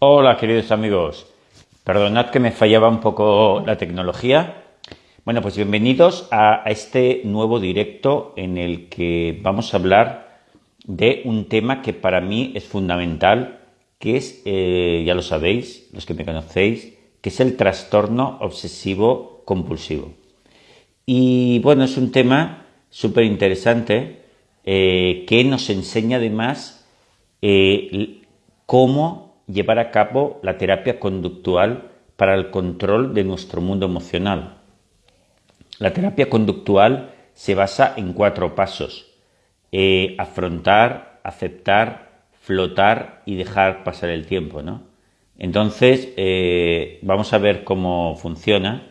Hola, queridos amigos. Perdonad que me fallaba un poco la tecnología. Bueno, pues bienvenidos a, este nuevo directo en el que vamos a hablar de un tema que para mí es fundamental, que es, eh, ya lo sabéis, los que me conocéis, que es el trastorno obsesivo compulsivo. Y bueno, es un tema súper interesante eh, que nos enseña además eh, cómo llevar a cabo la terapia conductual para el control de nuestro mundo emocional. La terapia conductual se basa en cuatro pasos. Eh, afrontar, aceptar, flotar y dejar pasar el tiempo. ¿no? Entonces, eh, vamos a ver cómo funciona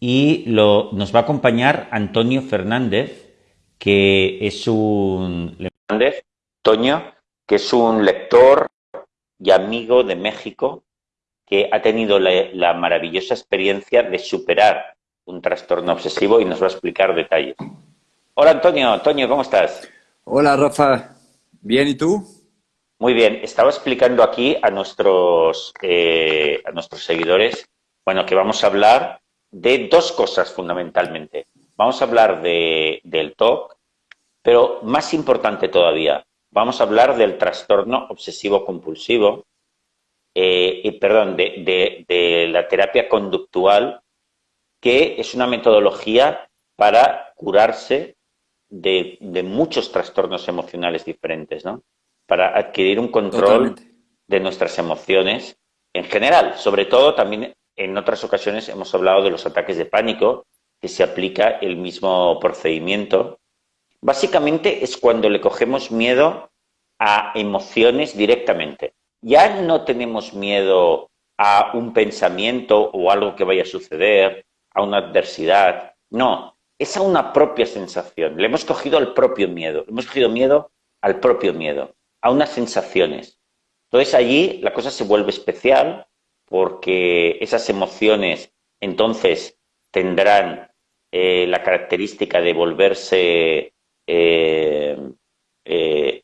y nos va a acompañar Antonio Fernández, que es un... Antonio, que es un lector, y amigo de México que ha tenido la, maravillosa experiencia de superar un trastorno obsesivo y nos va a explicar detalles. Hola Antonio, Antonio, ¿cómo estás? Hola Rafa, bien, ¿y tú? Muy bien, estaba explicando aquí a nuestros, eh, a nuestros seguidores, bueno, que vamos a hablar de dos cosas fundamentalmente. Vamos a hablar de, del TOC, pero más importante todavía, vamos a hablar del trastorno obsesivo compulsivo, eh, y, perdón, de, la terapia conductual, que es una metodología para curarse de, muchos trastornos emocionales diferentes, ¿no? Para adquirir un control de nuestras emociones en general. Sobre todo, también en otras ocasiones hemos hablado de los ataques de pánico, que se aplica el mismo procedimiento Básicamente es cuando le cogemos miedo a emociones directamente. Ya no tenemos miedo a un pensamiento o algo que vaya a suceder, a una adversidad. No, es a una propia sensación. Le hemos cogido al propio miedo. Hemos cogido miedo al propio miedo, a unas sensaciones. Entonces allí la cosa se vuelve especial porque esas emociones entonces tendrán eh, la característica de volverse eh, eh,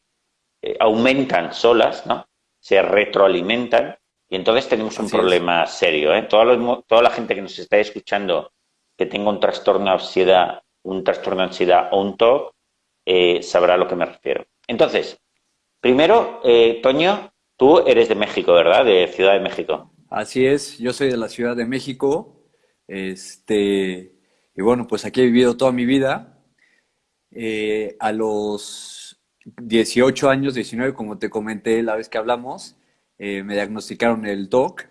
eh, aumentan solas, ¿no? Se retroalimentan y entonces tenemos un problema serio. ¿eh? Toda, toda la gente que nos está escuchando que tenga un trastorno de ansiedad, un trastorno de ansiedad o un TOC, sabrá a lo que me refiero. Entonces, primero, Toño, tú eres de México, ¿verdad? De Ciudad de México. Así es, yo soy de la Ciudad de México. Este, y bueno, pues aquí he vivido toda mi vida. Eh, a los 18 años, 19, como te comenté la vez que hablamos, eh, me diagnosticaron el TOC.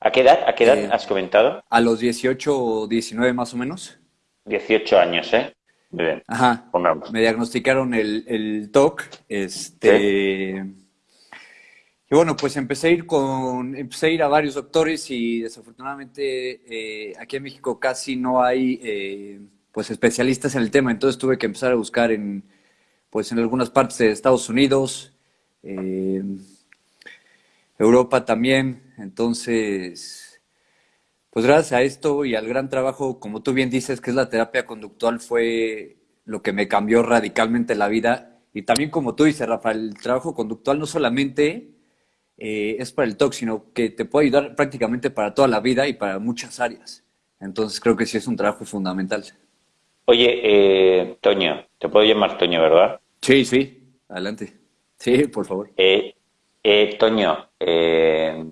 ¿A qué edad, a qué edad eh, has comentado? A los 18 o 19 más o menos. 18 años, ¿eh? bien. Ajá. Me diagnosticaron el, el TOC. Este. Y bueno, pues empecé a ir con, empecé a ir a varios doctores y desafortunadamente aquí en México casi no hay pues especialistas en el tema, entonces tuve que empezar a buscar en pues en algunas partes de Estados Unidos, Europa también, entonces pues gracias a esto y al gran trabajo, como tú bien dices, que es la terapia conductual, fue lo que me cambió radicalmente la vida. Y también como tú dices, Rafael, el trabajo conductual no solamente eh, es para el TOC, sino que te puede ayudar prácticamente para toda la vida y para muchas áreas. Entonces creo que sí es un trabajo fundamental. Oye, eh, Toño, te puedo llamar Toño, ¿verdad? Sí, sí, adelante. Sí, por favor. Eh, eh, Toño, eh,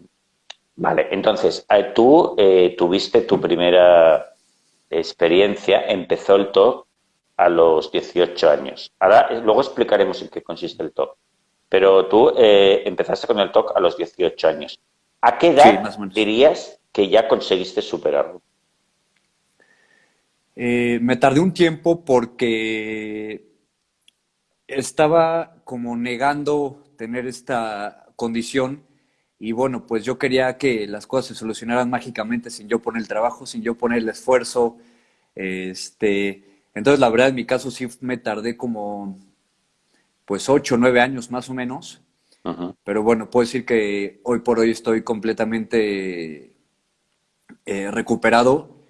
vale, entonces, tú tuviste tu primera experiencia, empezó el TOC a los 18 años. Ahora, luego explicaremos en qué consiste el TOC. Pero tú empezaste con el TOC a los 18 años. ¿A qué edad dirías que ya conseguiste superarlo? Eh, me tardé un tiempo porque estaba como negando tener esta condición y bueno, pues yo quería que las cosas se solucionaran mágicamente sin yo poner el trabajo, sin yo poner el esfuerzo. Este, entonces la verdad en mi caso sí me tardé como pues ocho o nueve años más o menos. Pero bueno, puedo decir que hoy por hoy estoy completamente eh, recuperado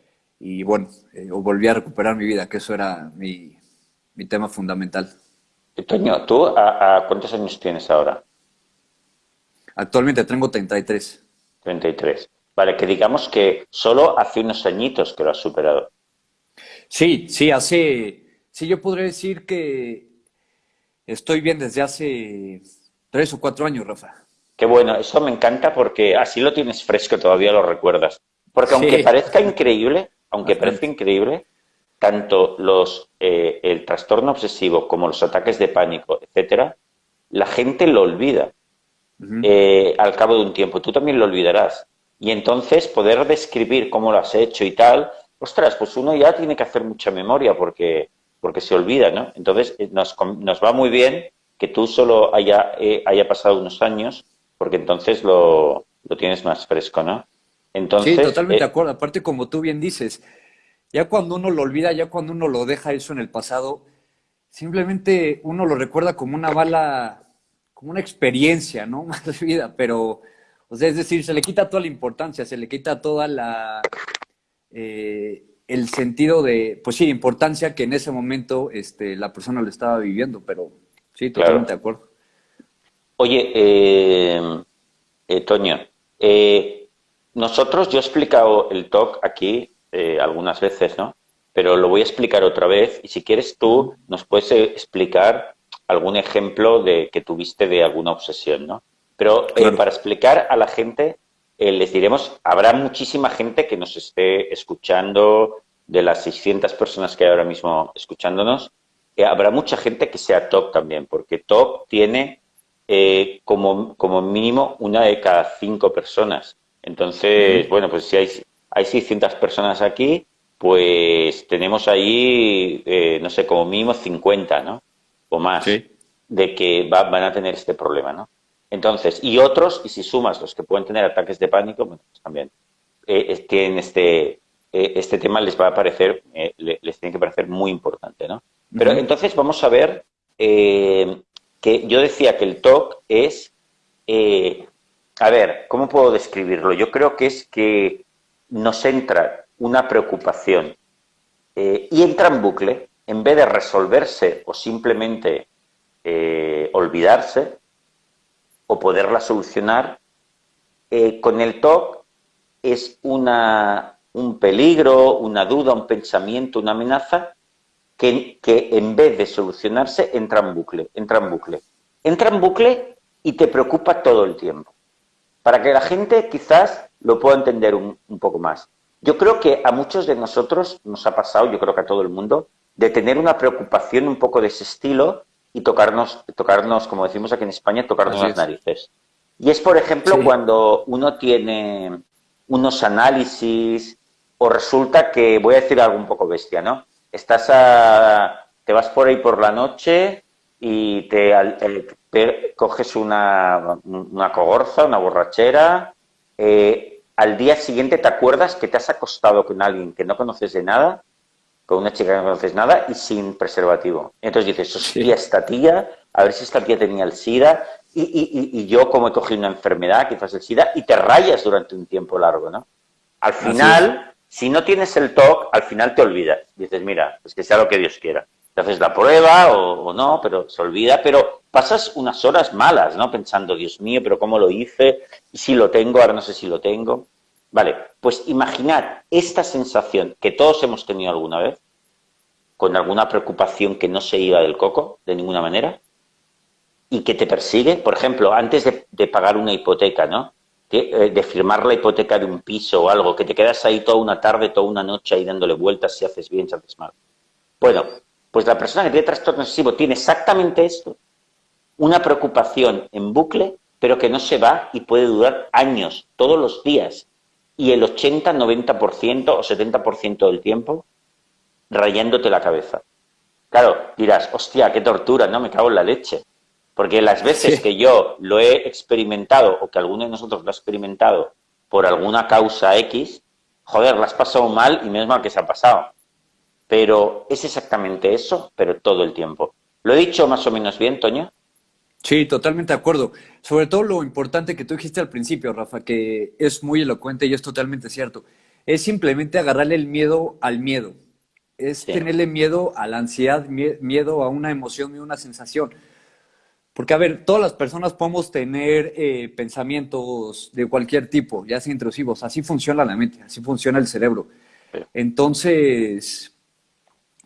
y bueno, eh, volví a recuperar mi vida, que eso era mi, tema fundamental. Toño, ¿tú a, cuántos años tienes ahora? Actualmente tengo 33. 33. Vale, que digamos que solo hace unos añitos que lo has superado. Sí, sí, hace, sí, yo podría decir que estoy bien desde hace tres o cuatro años, Rafa. Qué bueno, eso me encanta porque así lo tienes fresco, todavía lo recuerdas. Porque aunque parezca increíble, aunque parezca increíble, tanto los, eh, el trastorno obsesivo como los ataques de pánico, etcétera, la gente lo olvida eh, al cabo de un tiempo. Tú también lo olvidarás. Y entonces poder describir cómo lo has hecho y tal, ostras, pues uno ya tiene que hacer mucha memoria porque, porque se olvida, ¿no? Entonces eh, nos, nos va muy bien que tú solo haya, haya pasado unos años porque entonces lo, lo tienes más fresco, ¿no? Entonces, sí, totalmente de acuerdo. Aparte, como tú bien dices, ya cuando uno lo olvida, ya cuando uno lo deja eso en el pasado, simplemente uno lo recuerda como una bala, como una experiencia, ¿no? Más de vida, pero, o sea, es decir, se le quita toda la importancia, se le quita toda la, eh, el sentido de, pues sí, importancia que en ese momento este, la persona lo estaba viviendo, pero sí, totalmente de acuerdo. Oye, eh, eh Toño, eh, nosotros, yo he explicado el talk aquí eh, algunas veces, ¿no? Pero lo voy a explicar otra vez y si quieres tú nos puedes eh, explicar algún ejemplo de que tuviste de alguna obsesión, ¿no? Pero eh, para explicar a la gente, les diremos, habrá muchísima gente que nos esté escuchando, de las 600 personas que hay ahora mismo escuchándonos, habrá mucha gente que sea top también, porque top tiene como, como mínimo una de cada cinco personas. Entonces, bueno, pues si hay hay 600 personas aquí, pues tenemos ahí, eh, no sé, como mínimo 50, ¿no? O más, de que van a tener este problema, ¿no? Entonces, y otros, y si sumas los que pueden tener ataques de pánico, bueno, pues también eh, tienen este, eh, este tema les va a parecer, eh, les tiene que parecer muy importante, ¿no? Pero entonces vamos a ver que yo decía que el TOC es, a ver, ¿cómo puedo describirlo? Yo creo que es que nos entra una preocupación eh, y entra en bucle, en vez de resolverse o simplemente eh, olvidarse o poderla solucionar, eh, con el TOC es una, un peligro, una duda, un pensamiento, una amenaza que, que en vez de solucionarse entra en bucle, entra en bucle. Entra en bucle y te preocupa todo el tiempo. Para que la gente quizás lo puedo entender un, poco más. Yo creo que a muchos de nosotros nos ha pasado, yo creo que a todo el mundo, de tener una preocupación un poco de ese estilo y tocarnos, tocarnos como decimos aquí en España, tocarnos las narices. Y es, por ejemplo, cuando uno tiene unos análisis o resulta que, voy a decir algo un poco bestia, ¿no? Estás a, te vas por ahí por la noche y te, coges una, una cogorza, una borrachera, eh, al día siguiente te acuerdas que te has acostado con alguien que no conoces de nada, con una chica que no conoces nada y sin preservativo. Entonces dices, hostia, esta tía, a ver si esta tía tenía el SIDA y, yo como he cogido una enfermedad, quizás el SIDA, y te rayas durante un tiempo largo, ¿no? Al final, si no tienes el TOC, al final te olvidas. Dices, mira, pues que sea lo que Dios quiera. Te haces la prueba o, o no, pero se olvida, pero pasas unas horas malas, ¿no? Pensando, Dios mío, pero ¿cómo lo hice? Si lo tengo, ahora no sé si lo tengo. Vale, pues imaginad esta sensación que todos hemos tenido alguna vez, con alguna preocupación que no se iba del coco de ninguna manera, y que te persigue, por ejemplo, antes de, pagar una hipoteca, ¿no? De, eh, de, firmar la hipoteca de un piso o algo, que te quedas ahí toda una tarde, toda una noche ahí dándole vueltas si haces bien, si haces mal. Bueno, pues la persona que tiene trastorno obsesivo tiene exactamente esto, una preocupación en bucle, pero que no se va y puede durar años, todos los días, y el 80, 90% o 70% del tiempo rayándote la cabeza. Claro, dirás, hostia, qué tortura, no me cago en la leche. Porque las veces que yo lo he experimentado o que alguno de nosotros lo ha experimentado por alguna causa X, joder, la has pasado mal y menos mal que se ha pasado. Pero es exactamente eso, pero todo el tiempo. ¿Lo he dicho más o menos bien, Toño? Sí, totalmente de acuerdo. Sobre todo lo importante que tú dijiste al principio, Rafa, que es muy elocuente y es totalmente cierto. Es simplemente agarrarle el miedo al miedo. Es tenerle miedo a la ansiedad, miedo a una emoción y una sensación. Porque, a ver, todas las personas podemos tener eh, pensamientos de cualquier tipo, ya sea intrusivos. Así funciona la mente, así funciona el cerebro. Entonces,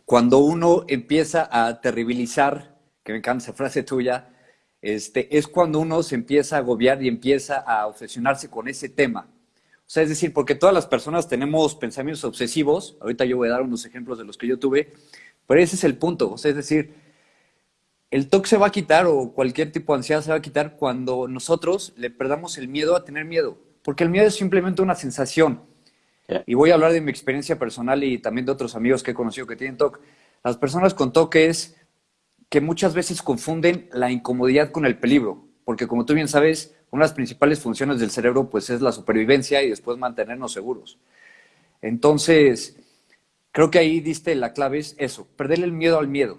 cuando uno empieza a terribilizar, que me encanta esa frase tuya, este, es cuando uno se empieza a agobiar y empieza a obsesionarse con ese tema. O sea, es decir, porque todas las personas tenemos pensamientos obsesivos, ahorita yo voy a dar unos ejemplos de los que yo tuve, pero ese es el punto. O sea, es decir, el TOC se va a quitar o cualquier tipo de ansiedad se va a quitar cuando nosotros le perdamos el miedo a tener miedo, porque el miedo es simplemente una sensación. Y voy a hablar de mi experiencia personal y también de otros amigos que he conocido que tienen TOC. Las personas con TOC es que muchas veces confunden la incomodidad con el peligro, porque como tú bien sabes, una de las principales funciones del cerebro pues es la supervivencia y después mantenernos seguros. Entonces, creo que ahí diste la clave es eso, perderle el miedo al miedo.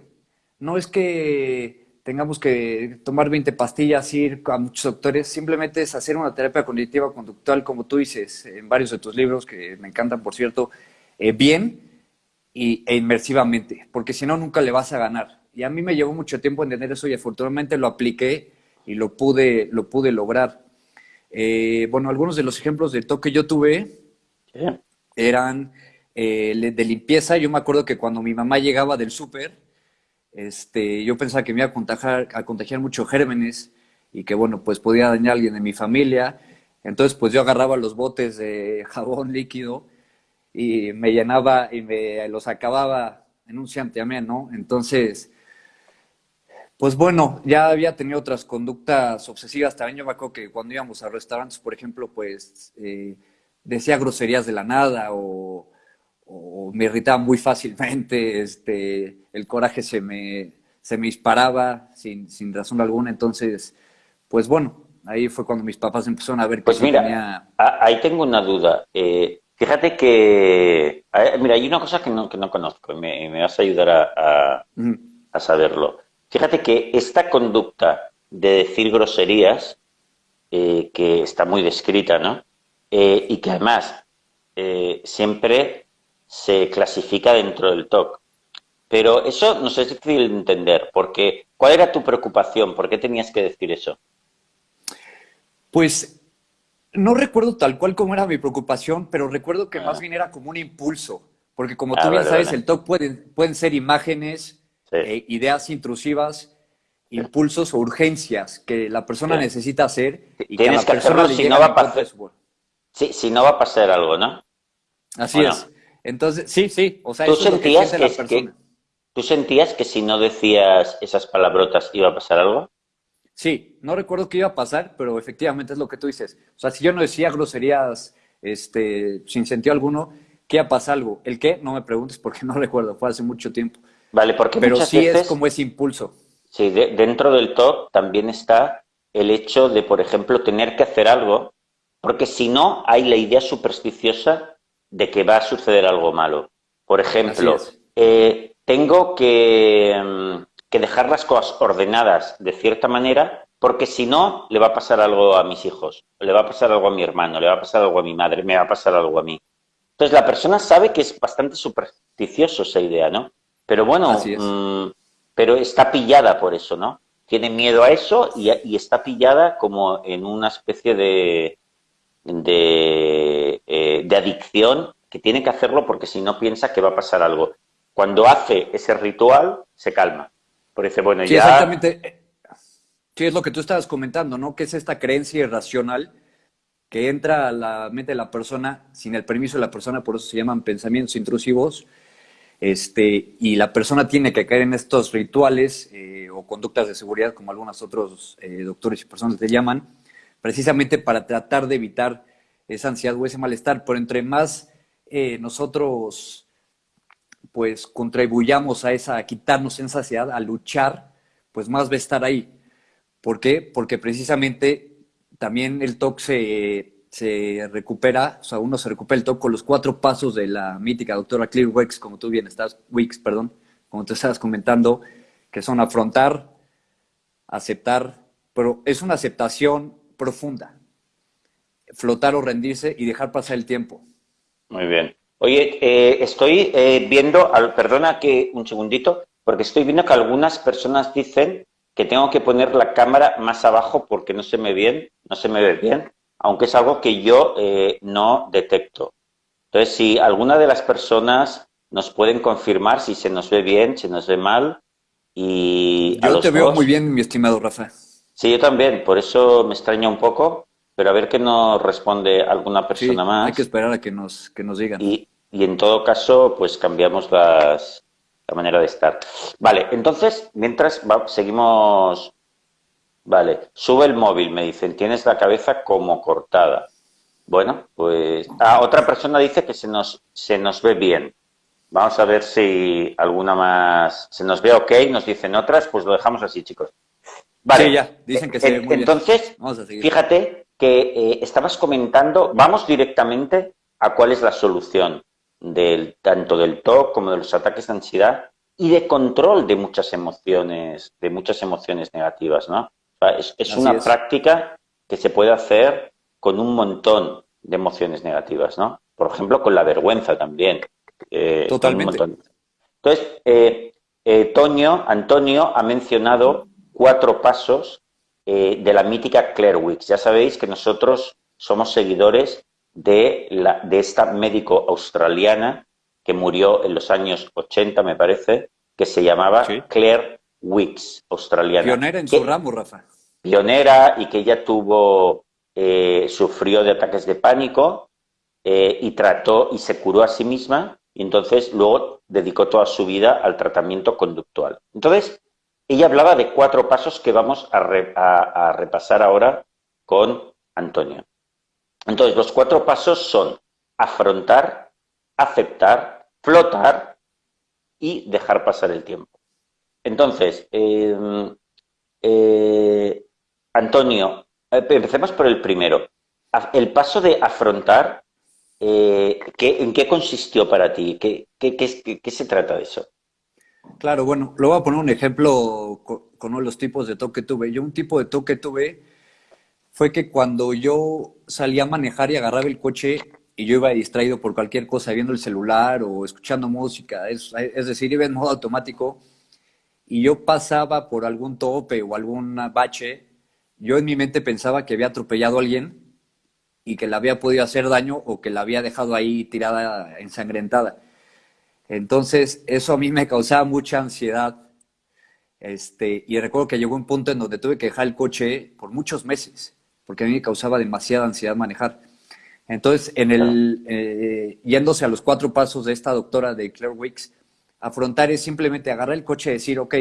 No es que tengamos que tomar 20 pastillas, ir a muchos doctores, simplemente es hacer una terapia cognitiva conductual, como tú dices en varios de tus libros, que me encantan, por cierto, eh, bien y, e inmersivamente, porque si no, nunca le vas a ganar. Y a mí me llevó mucho tiempo entender eso y afortunadamente lo apliqué y lo pude, lo pude lograr. Eh, bueno, algunos de los ejemplos de toque que yo tuve eran eh, de limpieza. Yo me acuerdo que cuando mi mamá llegaba del súper, este, yo pensaba que me iba a contagiar, a contagiar muchos gérmenes y que, bueno, pues podía dañar a alguien de mi familia. Entonces, pues yo agarraba los botes de jabón líquido y me llenaba y me los acababa en un santiamén, ¿no? Entonces, pues bueno, ya había tenido otras conductas obsesivas. También yo me acuerdo que cuando íbamos a restaurantes, por ejemplo, pues eh, decía groserías de la nada o, me irritaba muy fácilmente. Este, el coraje se me, se me disparaba sin, sin razón alguna. Entonces, pues bueno, ahí fue cuando mis papás empezaron a ver que pues mira, ahí tengo una duda. Eh, fíjate que, mira, hay una cosa que no, que no conozco y me, vas a ayudar a, a saberlo. Fíjate que esta conducta de decir groserías, eh, que está muy descrita, ¿no? Eh, y que además eh, siempre se clasifica dentro del TOC. Pero eso no sé es difícil de entender, porque ¿cuál era tu preocupación? ¿Por qué tenías que decir eso? Pues no recuerdo tal cual como era mi preocupación, pero recuerdo que más ah. bien era como un impulso, porque como tú ah, bien sabes, el TOC pueden, pueden ser imágenes, eh, ideas intrusivas, impulsos o urgencias que la persona necesita hacer y que a la persona si no va a pasar. Sí, si no va a pasar algo, ¿no? Así es. Entonces, sí, sí. O sea, ¿Tú sentías que, ¿Tú sentías que si no decías esas palabrotas iba a pasar algo? Sí, no recuerdo qué iba a pasar, pero efectivamente es lo que tú dices. O sea, si yo no decía groserías este, sin sentido alguno, ¿qué iba a pasar algo? ¿El qué? No me preguntes porque no recuerdo, fue hace mucho tiempo. Vale, porque Pero sí es como ese impulso. Sí, dentro del top también está el hecho de, por ejemplo, tener que hacer algo, porque si no, hay la idea supersticiosa de que va a suceder algo malo. Por ejemplo, eh, tengo que, mm, que dejar las cosas ordenadas de cierta manera, porque si no, le va a pasar algo a mis hijos, le va a pasar algo a mi hermano, le va a pasar algo a mi madre, me va a pasar algo a mí. Entonces la persona sabe que es bastante supersticioso esa idea, ¿no? Pero bueno, mm, pero está pillada por eso, ¿no? Tiene miedo a eso y, está pillada como en una especie de, eh, de, adicción que tiene que hacerlo porque si no piensa que va a pasar algo. Cuando hace ese ritual, se calma. Por eso, bueno, sí, Exactamente. Sí, es lo que tú estabas comentando, ¿no? Que es esta creencia irracional que entra a la mente de la persona sin el permiso de la persona, por eso se llaman pensamientos intrusivos, este, y la persona tiene que caer en estos rituales eh, o conductas de seguridad, como algunos otros eh, doctores y personas te llaman, precisamente para tratar de evitar esa ansiedad o ese malestar. Pero entre más eh, nosotros pues contribuyamos a esa, a quitarnos esa ansiedad, a luchar, pues más va a estar ahí. ¿Por qué? Porque precisamente también el TOC se se recupera, o sea, uno se recupera el toque con los cuatro pasos de la mítica doctora Clear Wicks, como tú bien estás, Wicks, perdón, como tú estabas comentando, que son afrontar, aceptar, pero es una aceptación profunda, flotar o rendirse y dejar pasar el tiempo. Muy bien. Oye, eh, estoy eh, viendo, perdona que un segundito, porque estoy viendo que algunas personas dicen que tengo que poner la cámara más abajo porque no se me bien, no se me ve bien, aunque es algo que yo eh, no detecto. Entonces, si alguna de las personas nos pueden confirmar si se nos ve bien, si nos ve mal, y yo te veo muy bien, mi estimado Rafa. Sí, yo también, por eso me extraña un poco, pero a ver qué nos responde alguna persona más. Hay que esperar a que nos, que nos digan. Y, y en todo caso, pues cambiamos las, la manera de estar. Vale, entonces, mientras seguimos... Vale, sube el móvil, me dicen, tienes la cabeza como cortada. Bueno, pues... Ah, otra persona dice que se nos, se nos ve bien. Vamos a ver si alguna más... Se nos ve ok, nos dicen otras, pues lo dejamos así, chicos. Vale, ya, dicen que se ve muy Entonces, fíjate que eh, estabas comentando, vamos directamente a cuál es la solución del, tanto del TOC como de los ataques de ansiedad y de control de muchas emociones, de muchas emociones negativas, ¿no? Es, una práctica que se puede hacer con un montón de emociones negativas, ¿no? Por ejemplo, con la vergüenza también. Eh, Totalmente. Entonces, eh, eh, Toño, Antonio ha mencionado cuatro pasos de la mítica Claire Wicks. Ya sabéis que nosotros somos seguidores de, la, de esta médico australiana que murió en los años 80, me parece, que se llamaba Claire Wicks, australiana. Pionera en su ramo, Rafa. Pionera y que ella tuvo, eh, sufrió de ataques de pánico eh, y trató y se curó a sí misma y entonces luego dedicó toda su vida al tratamiento conductual. Entonces, ella hablaba de cuatro pasos que vamos a repasar ahora con Antonio. Entonces, los cuatro pasos son afrontar, aceptar, flotar y dejar pasar el tiempo. Entonces, em, eh, Antonio, eh, empecemos por el primero. El paso de afrontar, eh, ¿en qué consistió para ti? ¿Qué, qué, se trata de eso? Claro, bueno, lo voy a poner un ejemplo con, uno de los tipos de toque que tuve. Yo un tipo de toque tuve fue que cuando yo salía a manejar y agarraba el coche y yo iba distraído por cualquier cosa, viendo el celular o escuchando música, es, decir, iba en modo automático y yo pasaba por algún tope o algún bache, yo en mi mente pensaba que había atropellado a alguien y que le había podido hacer daño o que la había dejado ahí tirada, ensangrentada. Entonces, eso a mí me causaba mucha ansiedad. Este, y recuerdo que llegó un punto en donde tuve que dejar el coche por muchos meses porque a mí me causaba demasiada ansiedad manejar. Entonces, en el, eh, yéndose a los cuatro pasos de esta doctora de Claire Wicks, afrontar es simplemente agarrar el coche y decir, ok,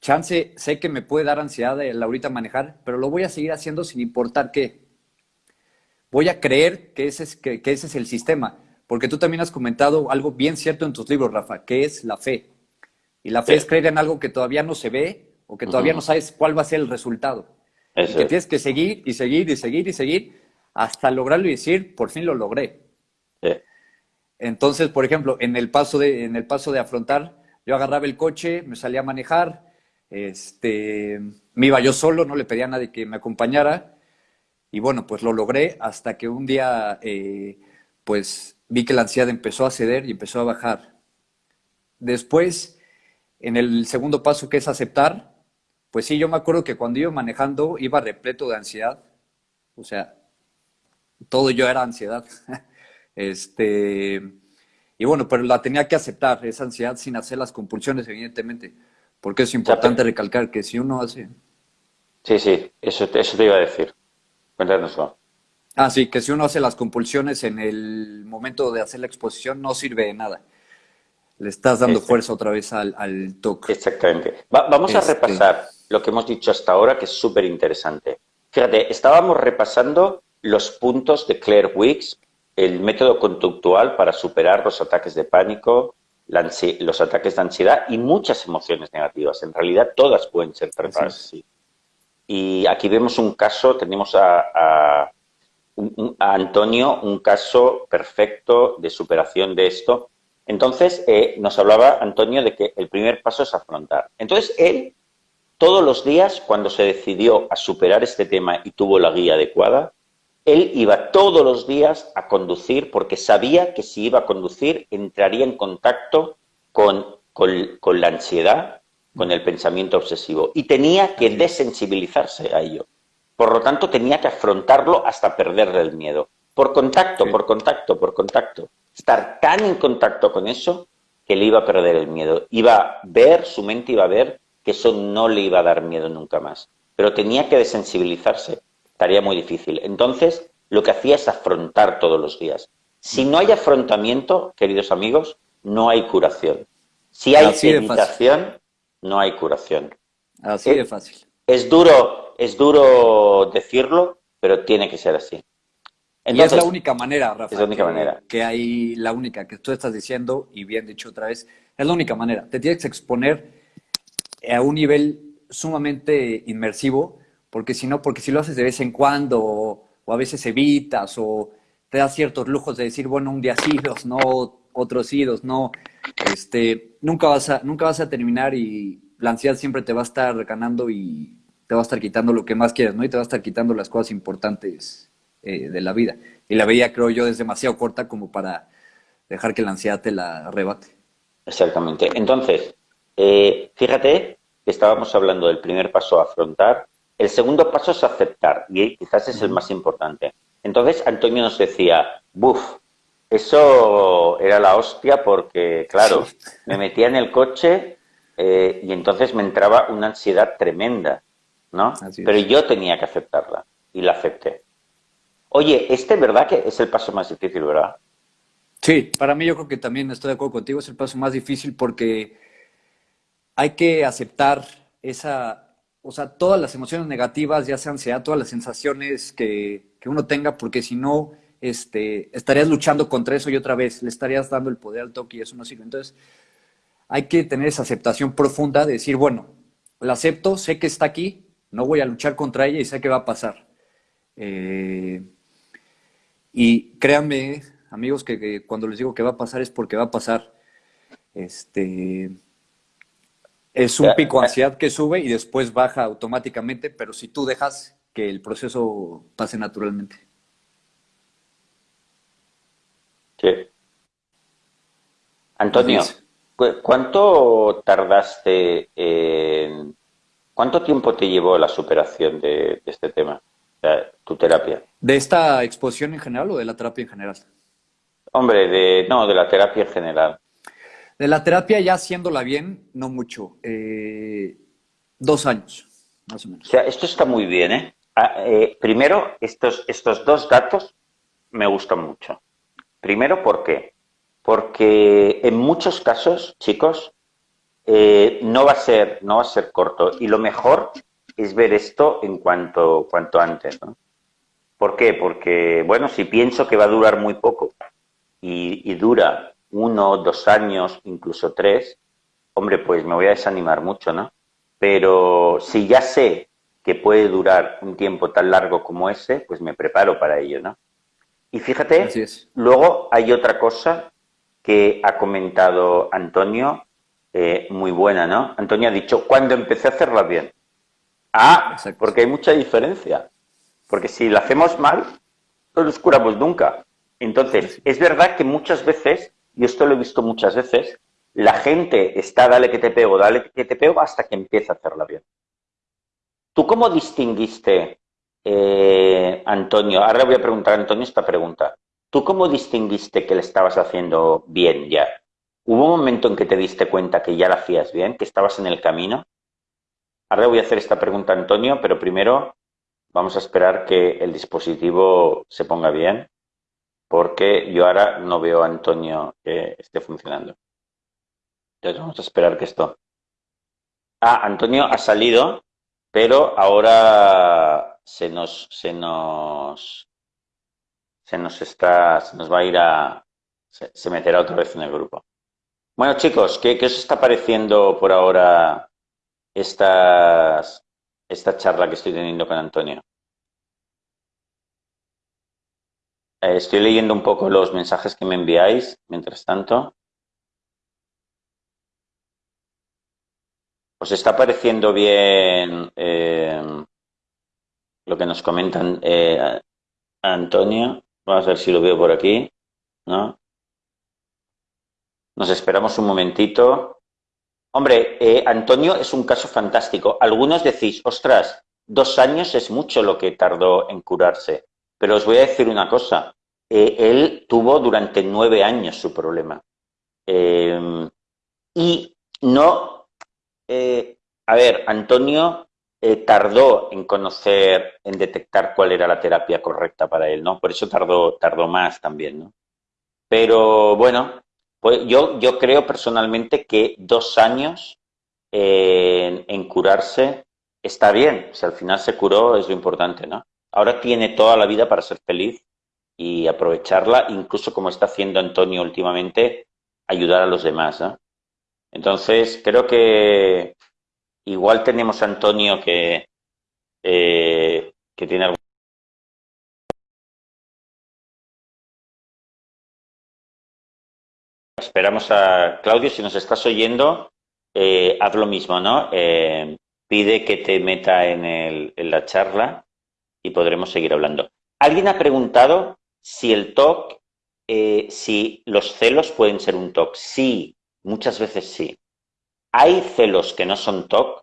chance, sé que me puede dar ansiedad el ahorita manejar, pero lo voy a seguir haciendo sin importar qué. Voy a creer que ese es, que, ese es el sistema, porque tú también has comentado algo bien cierto en tus libros, Rafa, que es la fe. Y la fe es creer en algo que todavía no se ve o que todavía no sabes cuál va a ser el resultado que tienes que seguir y seguir y seguir y seguir hasta lograrlo y decir, por fin lo logré. Entonces, por ejemplo, en el paso de, en el paso de afrontar, yo agarraba el coche, me salía a manejar, este, me iba yo solo, no le pedía a nadie que me acompañara, y bueno, pues lo logré hasta que un día, eh, pues vi que la ansiedad empezó a ceder y empezó a bajar. Después, en el segundo paso que es aceptar, pues sí, yo me acuerdo que cuando iba manejando iba repleto de ansiedad. O sea, todo yo era ansiedad. este, y bueno, pero la tenía que aceptar, esa ansiedad sin hacer las compulsiones, evidentemente. Porque es importante recalcar que si uno hace... Sí, sí, eso, eso te iba a decir. Cuéntanoslo. Ah, sí, que si uno hace las compulsiones en el momento de hacer la exposición no sirve de nada. Le estás dando fuerza otra vez al, al toque. Exactamente. vamos a este, repasar lo que hemos dicho hasta ahora, que es súper interesante. Fíjate, estábamos repasando los puntos de Claire Wicks, el método conductual para superar los ataques de pánico, los ataques de ansiedad y muchas emociones negativas. En realidad, todas pueden ser tratadas así. Y aquí vemos un caso, tenemos a, a, Antonio, un caso perfecto de superación de esto. Entonces, eh, nos hablaba Antonio de que el primer paso es afrontar. Entonces, él todos los días, cuando se decidió a superar este tema y tuvo la guía adecuada, él iba todos los días a conducir porque sabía que si iba a conducir entraría en contacto con, con, la ansiedad con el pensamiento obsesivo y tenía que desensibilizarse a ello. Por lo tanto, tenía que afrontarlo hasta perderle el miedo. Por contacto, por contacto, por contacto. Estar tan en contacto con eso que le iba a perder el miedo. Iba a ver, su mente iba a ver que eso no le iba a dar miedo nunca más. Pero tenía que desensibilizarse. Estaría muy difícil. Entonces, lo que hacía es afrontar todos los días. Si no hay afrontamiento, queridos amigos, no hay curación. Si hay meditación, no hay curación. Así de fácil. Es duro, es duro decirlo, pero tiene que ser así. y es la única manera, Rafa. Es la única manera. Que hay la única que tú estás diciendo, y bien dicho otra vez, es la única manera. Te tienes que exponer a un nivel sumamente inmersivo, porque si no, porque si lo haces de vez en cuando, o, a veces evitas, o te das ciertos lujos de decir, bueno, un día sí, dos no, otros idos, no, este, nunca vas a, nunca vas a terminar y la ansiedad siempre te va a estar ganando y te va a estar quitando lo que más quieres, ¿no? Y te va a estar quitando las cosas importantes eh, de la vida. Y la vida, creo yo, es demasiado corta como para dejar que la ansiedad te la arrebate. Exactamente. Entonces, eh, fíjate que estábamos hablando del primer paso a afrontar. El segundo paso es aceptar, y quizás es el más importante. Entonces, Antonio nos decía, buf, eso era la hostia porque, claro, me metía en el coche eh, y entonces me entraba una ansiedad tremenda, ¿no? Pero yo tenía que aceptarla y la acepté. Oye, este verdad que es el paso más difícil, ¿verdad? Sí, para mí yo creo que también estoy de acuerdo contigo, es el paso más difícil porque hay que aceptar esa, o sea, todas las emociones negativas, ya sea ansiedad, todas las sensaciones que, que uno tenga, porque si no, este, estarías luchando contra eso y otra vez le estarías dando el poder al toque y eso no sirve. Entonces, hay que tener esa aceptación profunda de decir, bueno, la acepto, sé que está aquí, no voy a luchar contra ella y sé que va a pasar. Eh, y créanme, amigos, que, cuando les digo que va a pasar es porque va a pasar. Este, es un pico de ansiedad que sube y después baja automáticamente, pero si tú dejas que el proceso pase naturalmente. Sí. Antonio, ¿cuánto tardaste en... ¿Cuánto tiempo te llevó la superación de, este tema, tu terapia? ¿De esta exposición en general o de la terapia en general? Hombre, de, no, de la terapia en general. De la terapia ya haciéndola bien, no mucho. Eh, dos años, más o menos. O sea, esto está muy bien, ¿eh? Ah, eh primero, estos, estos dos datos me gustan mucho. Primero, ¿por qué? Porque en muchos casos, chicos, eh, no, va a ser, no va a ser corto. Y lo mejor es ver esto en cuanto, cuanto antes. ¿no? ¿Por qué? Porque, bueno, si pienso que va a durar muy poco y, dura uno, dos años, incluso tres, hombre, pues me voy a desanimar mucho, ¿no? Pero si ya sé que puede durar un tiempo tan largo como ese, pues me preparo para ello, ¿no? Y fíjate, luego hay otra cosa que ha comentado Antonio, eh, muy buena, ¿no? Antonio ha dicho, cuando empecé a hacerla bien. Ah, porque hay mucha diferencia. Porque si la hacemos mal, no nos curamos nunca. Entonces, es verdad que muchas veces, y esto lo he visto muchas veces, la gente está dale que te pego, dale que te pego, hasta que empieza a hacerla bien. ¿Tú cómo distinguiste eh, Antonio, ahora voy a preguntar a Antonio esta pregunta. ¿Tú cómo distinguiste que le estabas haciendo bien ya? ¿Hubo un momento en que te diste cuenta que ya la hacías bien, que estabas en el camino? Ahora voy a hacer esta pregunta a Antonio, pero primero vamos a esperar que el dispositivo se ponga bien, porque yo ahora no veo a Antonio que esté funcionando. Entonces vamos a esperar que esto... Ah, Antonio ha salido, pero ahora se nos, se nos, se nos está, se nos va a ir a, se, meterá otra vez en el grupo. Bueno, chicos, ¿qué, os está pareciendo por ahora estas, esta charla que estoy teniendo con Antonio? Eh, estoy leyendo un poco los mensajes que me enviáis, mientras tanto. ¿Os está pareciendo bien eh, lo que nos comentan eh, Antonio. Vamos a ver si lo veo por aquí. ¿no? Nos esperamos un momentito Hombre, Antonio es un caso fantástico. Algunos decís, ostras, dos años es mucho lo que tardó en curarse. Pero os voy a decir una cosa. Eh, él tuvo durante nueve años su problema. Em, y no... Eh, a ver, Antonio tardó en conocer, en detectar cuál era la terapia correcta para él, ¿no? Por eso tardó, tardó más también, ¿no? Pero bueno, pues yo, yo creo personalmente que dos años en, curarse está bien. Si al final se curó es lo importante, ¿no? Ahora tiene toda la vida para ser feliz y aprovecharla, incluso como está haciendo Antonio últimamente, ayudar a los demás. Entonces, creo que igual tenemos a Antonio que, eh, que tiene algún Esperamos a Claudio, si nos estás oyendo, eh, haz lo mismo, ¿no? Eh, pide que te meta en, el, en, la charla y podremos seguir hablando. Alguien ha preguntado si el TOC, eh, si los celos pueden ser un TOC. Sí, muchas veces sí. Hay celos que no son TOC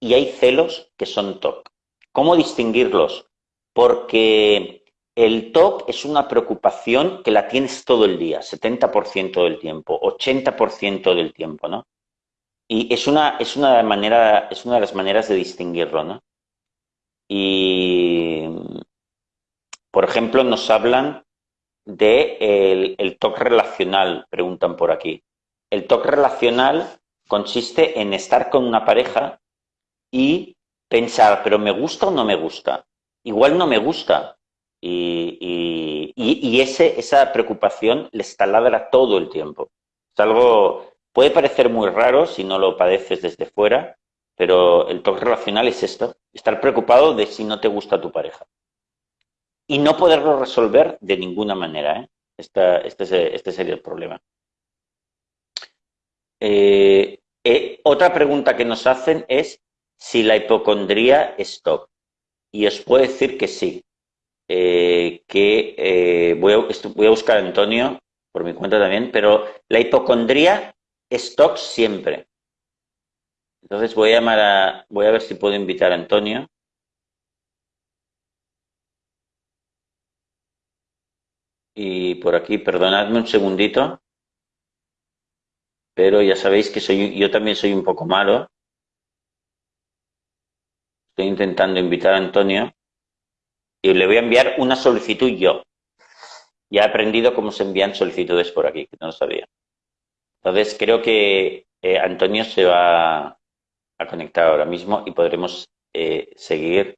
y hay celos que son TOC. ¿Cómo distinguirlos? Porque el TOC es una preocupación que la tienes todo el día, 70% del tiempo, 80% del tiempo, ¿no? Y es una, es, una manera, es una de las maneras de distinguirlo, ¿no? Y, por ejemplo, nos hablan de el, el relacional, preguntan por aquí. El TOC relacional consiste en estar con una pareja y pensar, pero ¿me gusta o no me gusta? Igual no me gusta, y, y, ese, esa preocupación les taladra todo el tiempo. Es algo, puede parecer muy raro si no lo padeces desde fuera, pero el toque relacional es esto, estar preocupado de si no te gusta tu pareja. Y no poderlo resolver de ninguna manera. ¿eh? Este, este, sería el problema. Eh, eh, otra pregunta que nos hacen es si la hipocondría es TOC. Y os puedo decir que sí. Eh, que voy, a, buscar a Antonio por mi cuenta también, pero la hipocondría es siempre. Entonces voy a llamar a, voy a ver si puedo invitar a Antonio. Y por aquí, perdonadme un segundito, pero ya sabéis que soy, yo también soy un poco malo. Estoy intentando invitar a Antonio y le voy a enviar una solicitud yo. Ya he aprendido cómo se envían solicitudes por aquí, que no lo sabía. Entonces creo que eh, Antonio se va a conectar ahora mismo y podremos eh, seguir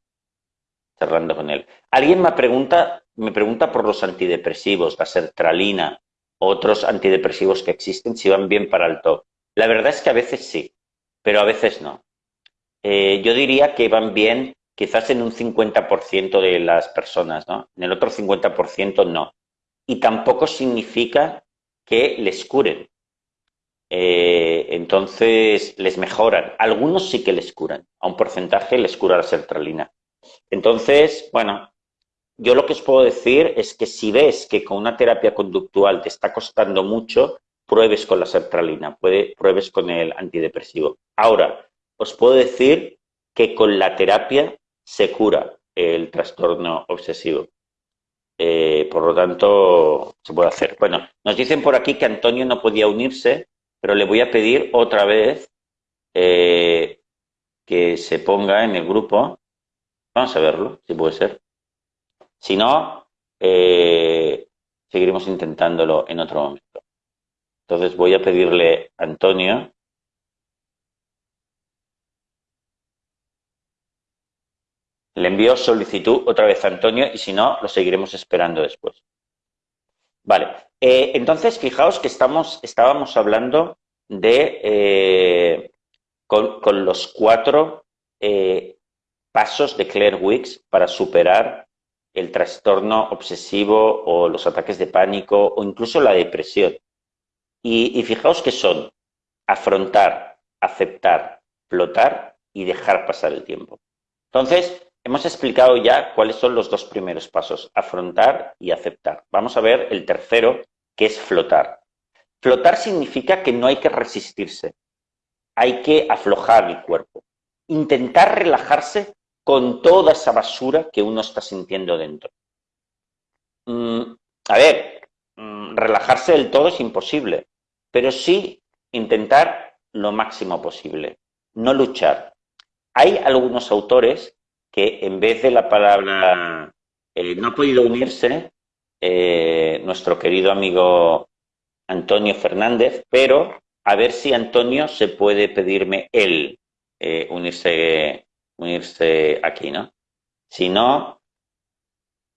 charlando con él. Alguien me pregunta, me pregunta por los antidepresivos, la sertralina, otros antidepresivos que existen, si van bien para el TOC. La verdad es que a veces sí, pero a veces no. Eh, yo diría que van bien quizás en un 50% de las personas, ¿no? En el otro 50% no. Y tampoco significa que les curen. Eh, entonces, les mejoran. Algunos sí que les curan. A un porcentaje les cura la sertralina. Entonces, bueno, yo lo que os puedo decir es que si ves que con una terapia conductual te está costando mucho, pruebes con la sertralina, pruebes con el antidepresivo. Ahora, os puedo decir que con la terapia se cura el trastorno obsesivo. Eh, por lo tanto, se puede hacer. Bueno, nos dicen por aquí que Antonio no podía unirse, pero le voy a pedir otra vez eh, que se ponga en el grupo. Vamos a verlo, si puede ser. Si no, eh, seguiremos intentándolo en otro momento. Entonces voy a pedirle a Antonio Le envío solicitud otra vez a Antonio y si no, lo seguiremos esperando después. Vale, eh, entonces fijaos que estamos, estábamos hablando de eh, con, los cuatro eh, pasos de Claire Wicks para superar el trastorno obsesivo o los ataques de pánico o incluso la depresión. Y, y fijaos que son afrontar, aceptar, flotar y dejar pasar el tiempo. Entonces, Hemos explicado ya cuáles son los dos primeros pasos, afrontar y aceptar. Vamos a ver el tercero, que es flotar. Flotar significa que no hay que resistirse. hay que aflojar el cuerpo. Intentar relajarse con toda esa basura que uno está sintiendo dentro. Mm, a ver, mm, relajarse del todo es imposible, pero sí intentar lo máximo posible, no luchar. Hay algunos autores que en vez de la palabra eh, no ha podido unirse, eh, nuestro querido amigo Antonio Fernández, pero a ver si Antonio se puede pedirme él eh, unirse, unirse aquí, ¿no? Si no,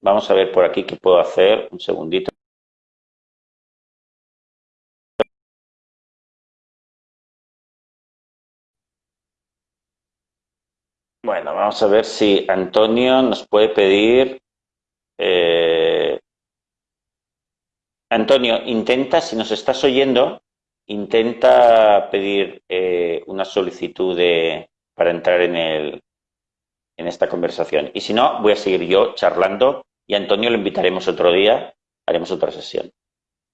vamos a ver por aquí qué puedo hacer. Un segundito. Bueno, vamos a ver si Antonio nos puede pedir... Eh, Antonio, intenta, si nos estás oyendo, intenta pedir eh, una solicitud de, para entrar en, el, en esta conversación. Y si no, voy a seguir yo charlando y a Antonio lo invitaremos otro día, haremos otra sesión.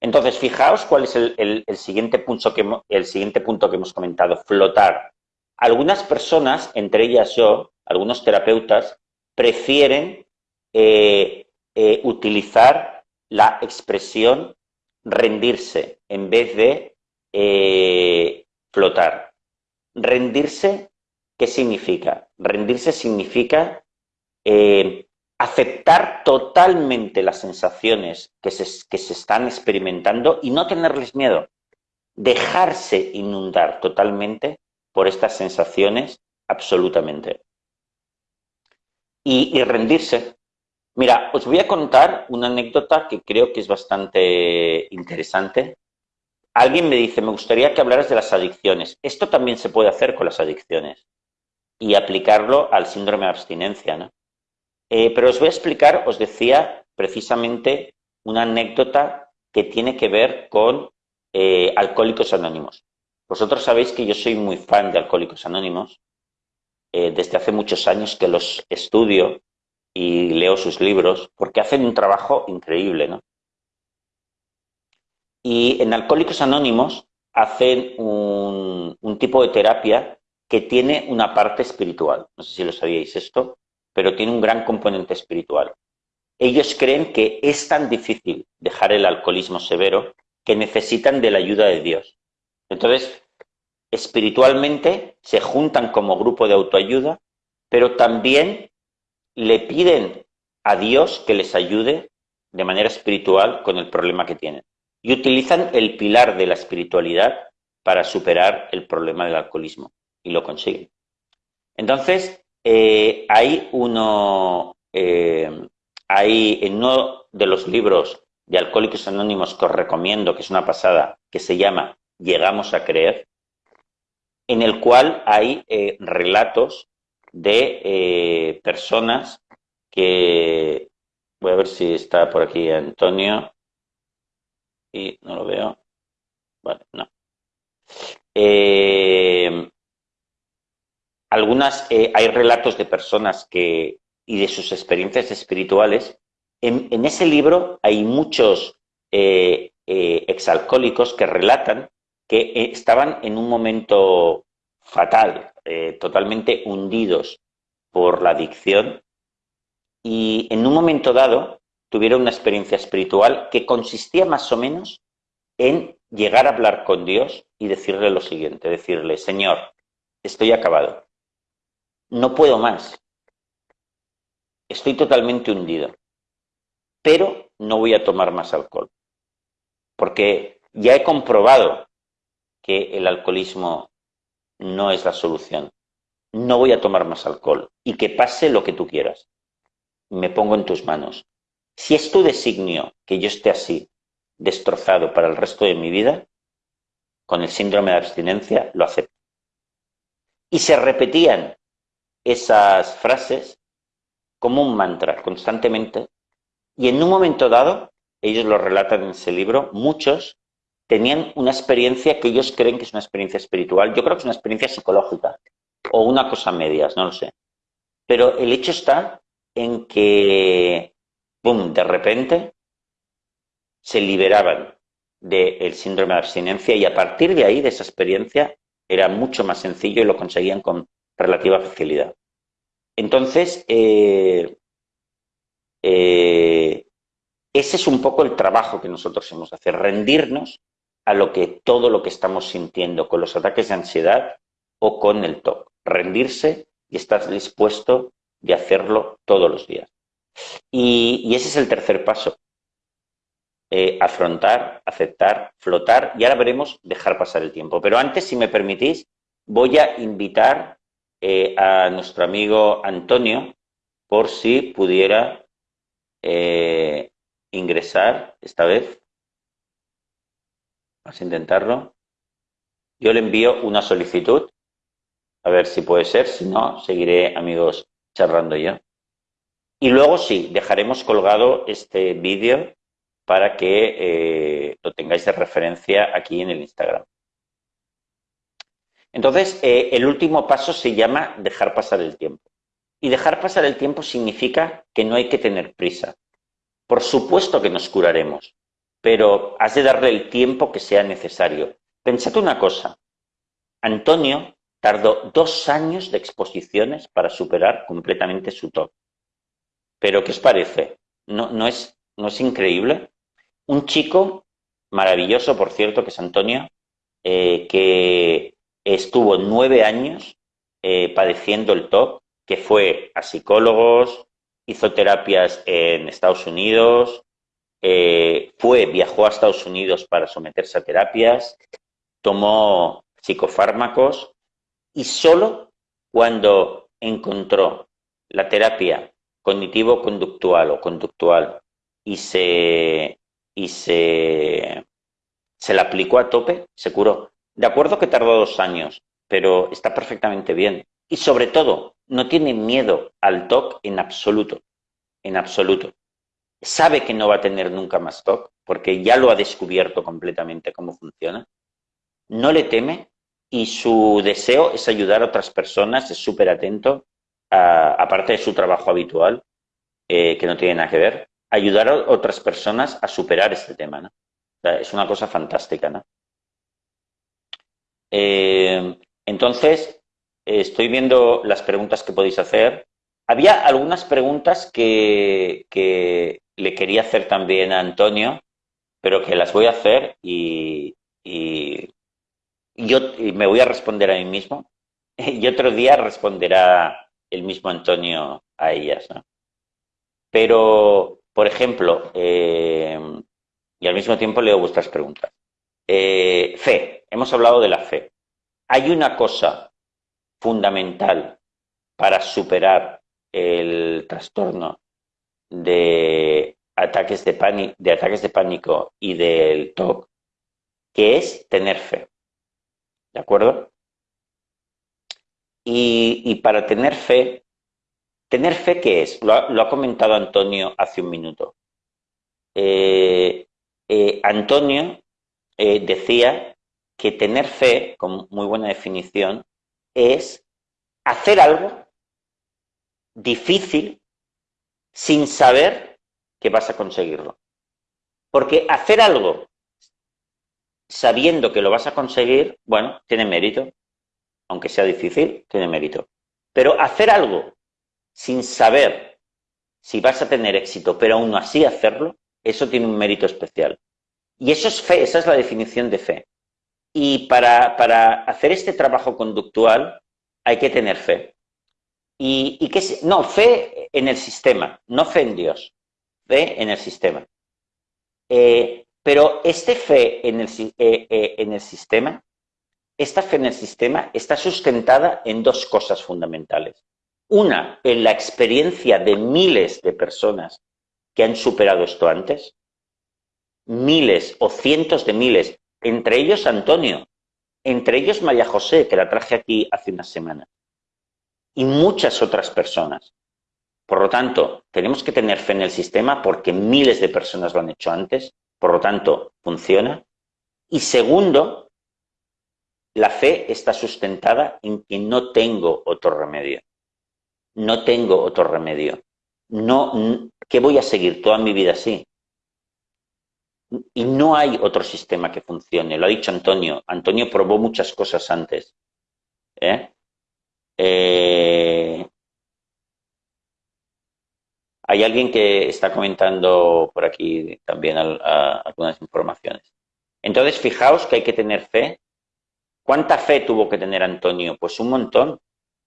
Entonces, fijaos cuál es el, siguiente, punto que, el siguiente punto que hemos comentado, flotar. Algunas personas, entre ellas yo, algunos terapeutas, prefieren eh, eh, utilizar la expresión rendirse en vez de eh, flotar. Rendirse, ¿qué significa? Rendirse significa aceptar totalmente las sensaciones que se, que se están experimentando y no tenerles miedo. Dejarse inundar totalmente por estas sensaciones absolutamente. Y, rendirse. Mira, os voy a contar una anécdota que creo que es bastante interesante Alguien me dice, me gustaría que hablaras de las adicciones. Esto también se puede hacer con las adicciones y aplicarlo al síndrome de abstinencia, ¿no? Eh, pero os voy a explicar, os decía precisamente una anécdota que tiene que ver con eh, Alcohólicos Anónimos. Vosotros sabéis que yo soy muy fan de Alcohólicos Anónimos. Eh, desde hace muchos años que los estudio y leo sus libros porque hacen un trabajo increíble, ¿no? Y en Alcohólicos Anónimos hacen un, tipo de terapia que tiene una parte espiritual. No sé si lo sabíais esto, pero tiene un gran componente espiritual. Ellos creen que es tan difícil dejar el alcoholismo severo que necesitan de la ayuda de Dios. Entonces, espiritualmente se juntan como grupo de autoayuda, pero también le piden a Dios que les ayude de manera espiritual con el problema que tienen y utilizan el pilar de la espiritualidad para superar el problema del alcoholismo y lo consiguen. Entonces, eh, hay uno, eh, hay en uno de los libros de Alcohólicos Anónimos que os recomiendo, que es una pasada, que se llama Llegamos a creer, en el cual hay eh, relatos de personas que, voy a ver si está por aquí Antonio, y no lo veo. Vale, no. Eh, algunas, eh, hay relatos de personas que, y de sus experiencias espirituales. En, ese libro hay muchos eh, exalcohólicos que relatan que estaban en un momento fatal, totalmente hundidos por la adicción y en un momento dado tuvieron una experiencia espiritual que consistía más o menos en llegar a hablar con Dios y decirle lo siguiente, decirle, Señor, estoy acabado, no puedo más, estoy totalmente hundido, pero no voy a tomar más alcohol, porque ya he comprobado que el alcoholismo no es la solución, no voy a tomar más alcohol y que pase lo que tú quieras, me pongo en tus manos, si es tu designio que yo esté así, destrozado para el resto de mi vida, con el síndrome de abstinencia, lo acepto. Y se repetían esas frases como un mantra constantemente, y en un momento dado, ellos lo relatan en ese libro, muchos tenían una experiencia que ellos creen que es una experiencia espiritual. Yo creo que es una experiencia psicológica o una cosa medias, no lo sé. Pero el hecho está en que ¡pum!, de repente se liberaban del síndrome de abstinencia y a partir de ahí, de esa experiencia, Era mucho más sencillo y lo conseguían con relativa facilidad. Entonces, eh, eh, ese es un poco el trabajo que nosotros hemos de hacer, rendirnos a lo que todo lo que estamos sintiendo con los ataques de ansiedad o con el TOC. Rendirse y estar dispuesto de hacerlo todos los días. Y, ese es el tercer paso. Eh, afrontar, aceptar, flotar y ahora veremos dejar pasar el tiempo. Pero antes, si me permitís, voy a invitar eh, a nuestro amigo Antonio por si pudiera eh, ingresar esta vez. Vamos a intentarlo. Yo le envío una solicitud, a ver si puede ser, si no, seguiré, amigos, charlando yo. Y luego sí, dejaremos colgado este vídeo para que eh, lo tengáis de referencia aquí en el Instagram. Entonces, eh, el último paso se llama dejar pasar el tiempo. Y dejar pasar el tiempo significa que no hay que tener prisa. Por supuesto que nos curaremos, pero has de darle el tiempo que sea necesario. Pensad una cosa, Antonio tardó dos años de exposiciones para superar completamente su TOC. Pero, ¿qué os parece? ¿No, no, es, ¿No es increíble? Un chico maravilloso, por cierto, que es Antonio, eh, que estuvo nueve años eh, padeciendo el TOC, que fue a psicólogos, hizo terapias en Estados Unidos, eh, fue, viajó a Estados Unidos para someterse a terapias, tomó psicofármacos y solo cuando encontró la terapia cognitivo-conductual o conductual y se, y se, se la aplicó a tope, se curó. De acuerdo que tardó dos años, pero está perfectamente bien. Y sobre todo, no tiene miedo al TOC en absoluto, en absoluto. Sabe que no va a tener nunca más TOC, porque ya lo ha descubierto completamente cómo funciona. No le teme y su deseo es ayudar a otras personas, es súper atento, aparte de su trabajo habitual, eh, que no tiene nada que ver, ayudar a otras personas a superar este tema. ¿no? es una cosa fantástica. ¿no? Eh, entonces, estoy viendo las preguntas que podéis hacer. Había algunas preguntas que, que, le quería hacer también a Antonio, pero que las voy a hacer y, yo me voy a responder a mí mismo y otro día responderá el mismo Antonio a ellas. Pero, por ejemplo, eh, y al mismo tiempo leo vuestras preguntas. Eh, fe, hemos hablado de la fe. Hay una cosa fundamental para superar el trastorno de ataques de, pánico, de ataques de pánico y del TOC, que es tener fe. ¿De acuerdo? Y, para tener fe, ¿tener fe qué es? Lo ha, comentado Antonio hace un minuto. Eh, eh, Antonio eh, decía que tener fe, con muy buena definición, es hacer algo difícil sin saber que vas a conseguirlo. Porque hacer algo sabiendo que lo vas a conseguir, bueno, tiene mérito. Aunque sea difícil, tiene mérito. Pero hacer algo sin saber si vas a tener éxito, pero aún así hacerlo, eso tiene un mérito especial. Y eso es fe, esa es la definición de fe. Y para, para hacer este trabajo conductual hay que tener fe. Y, y que no, fe en el sistema, no fe en Dios, fe en el sistema. Eh, pero este fe en el, eh, eh, en el sistema, esta fe en el sistema está sustentada en dos cosas fundamentales. Una, en la experiencia de miles de personas que han superado esto antes, miles o cientos de miles, entre ellos Antonio, entre ellos María José, que la traje aquí hace una semana, y muchas otras personas. Por lo tanto, tenemos que tener fe en el sistema porque miles de personas lo han hecho antes por lo tanto, funciona. Y segundo, la fe está sustentada en que no tengo otro remedio. No tengo otro remedio. No, ¿Qué voy a seguir toda mi vida así? Y no hay otro sistema que funcione. Lo ha dicho Antonio. Antonio probó muchas cosas antes. ¿eh? Eh, hay alguien que está comentando por aquí también algunas informaciones. Entonces, fijaos que hay que tener fe. ¿Cuánta fe tuvo que tener Antonio? Pues un montón,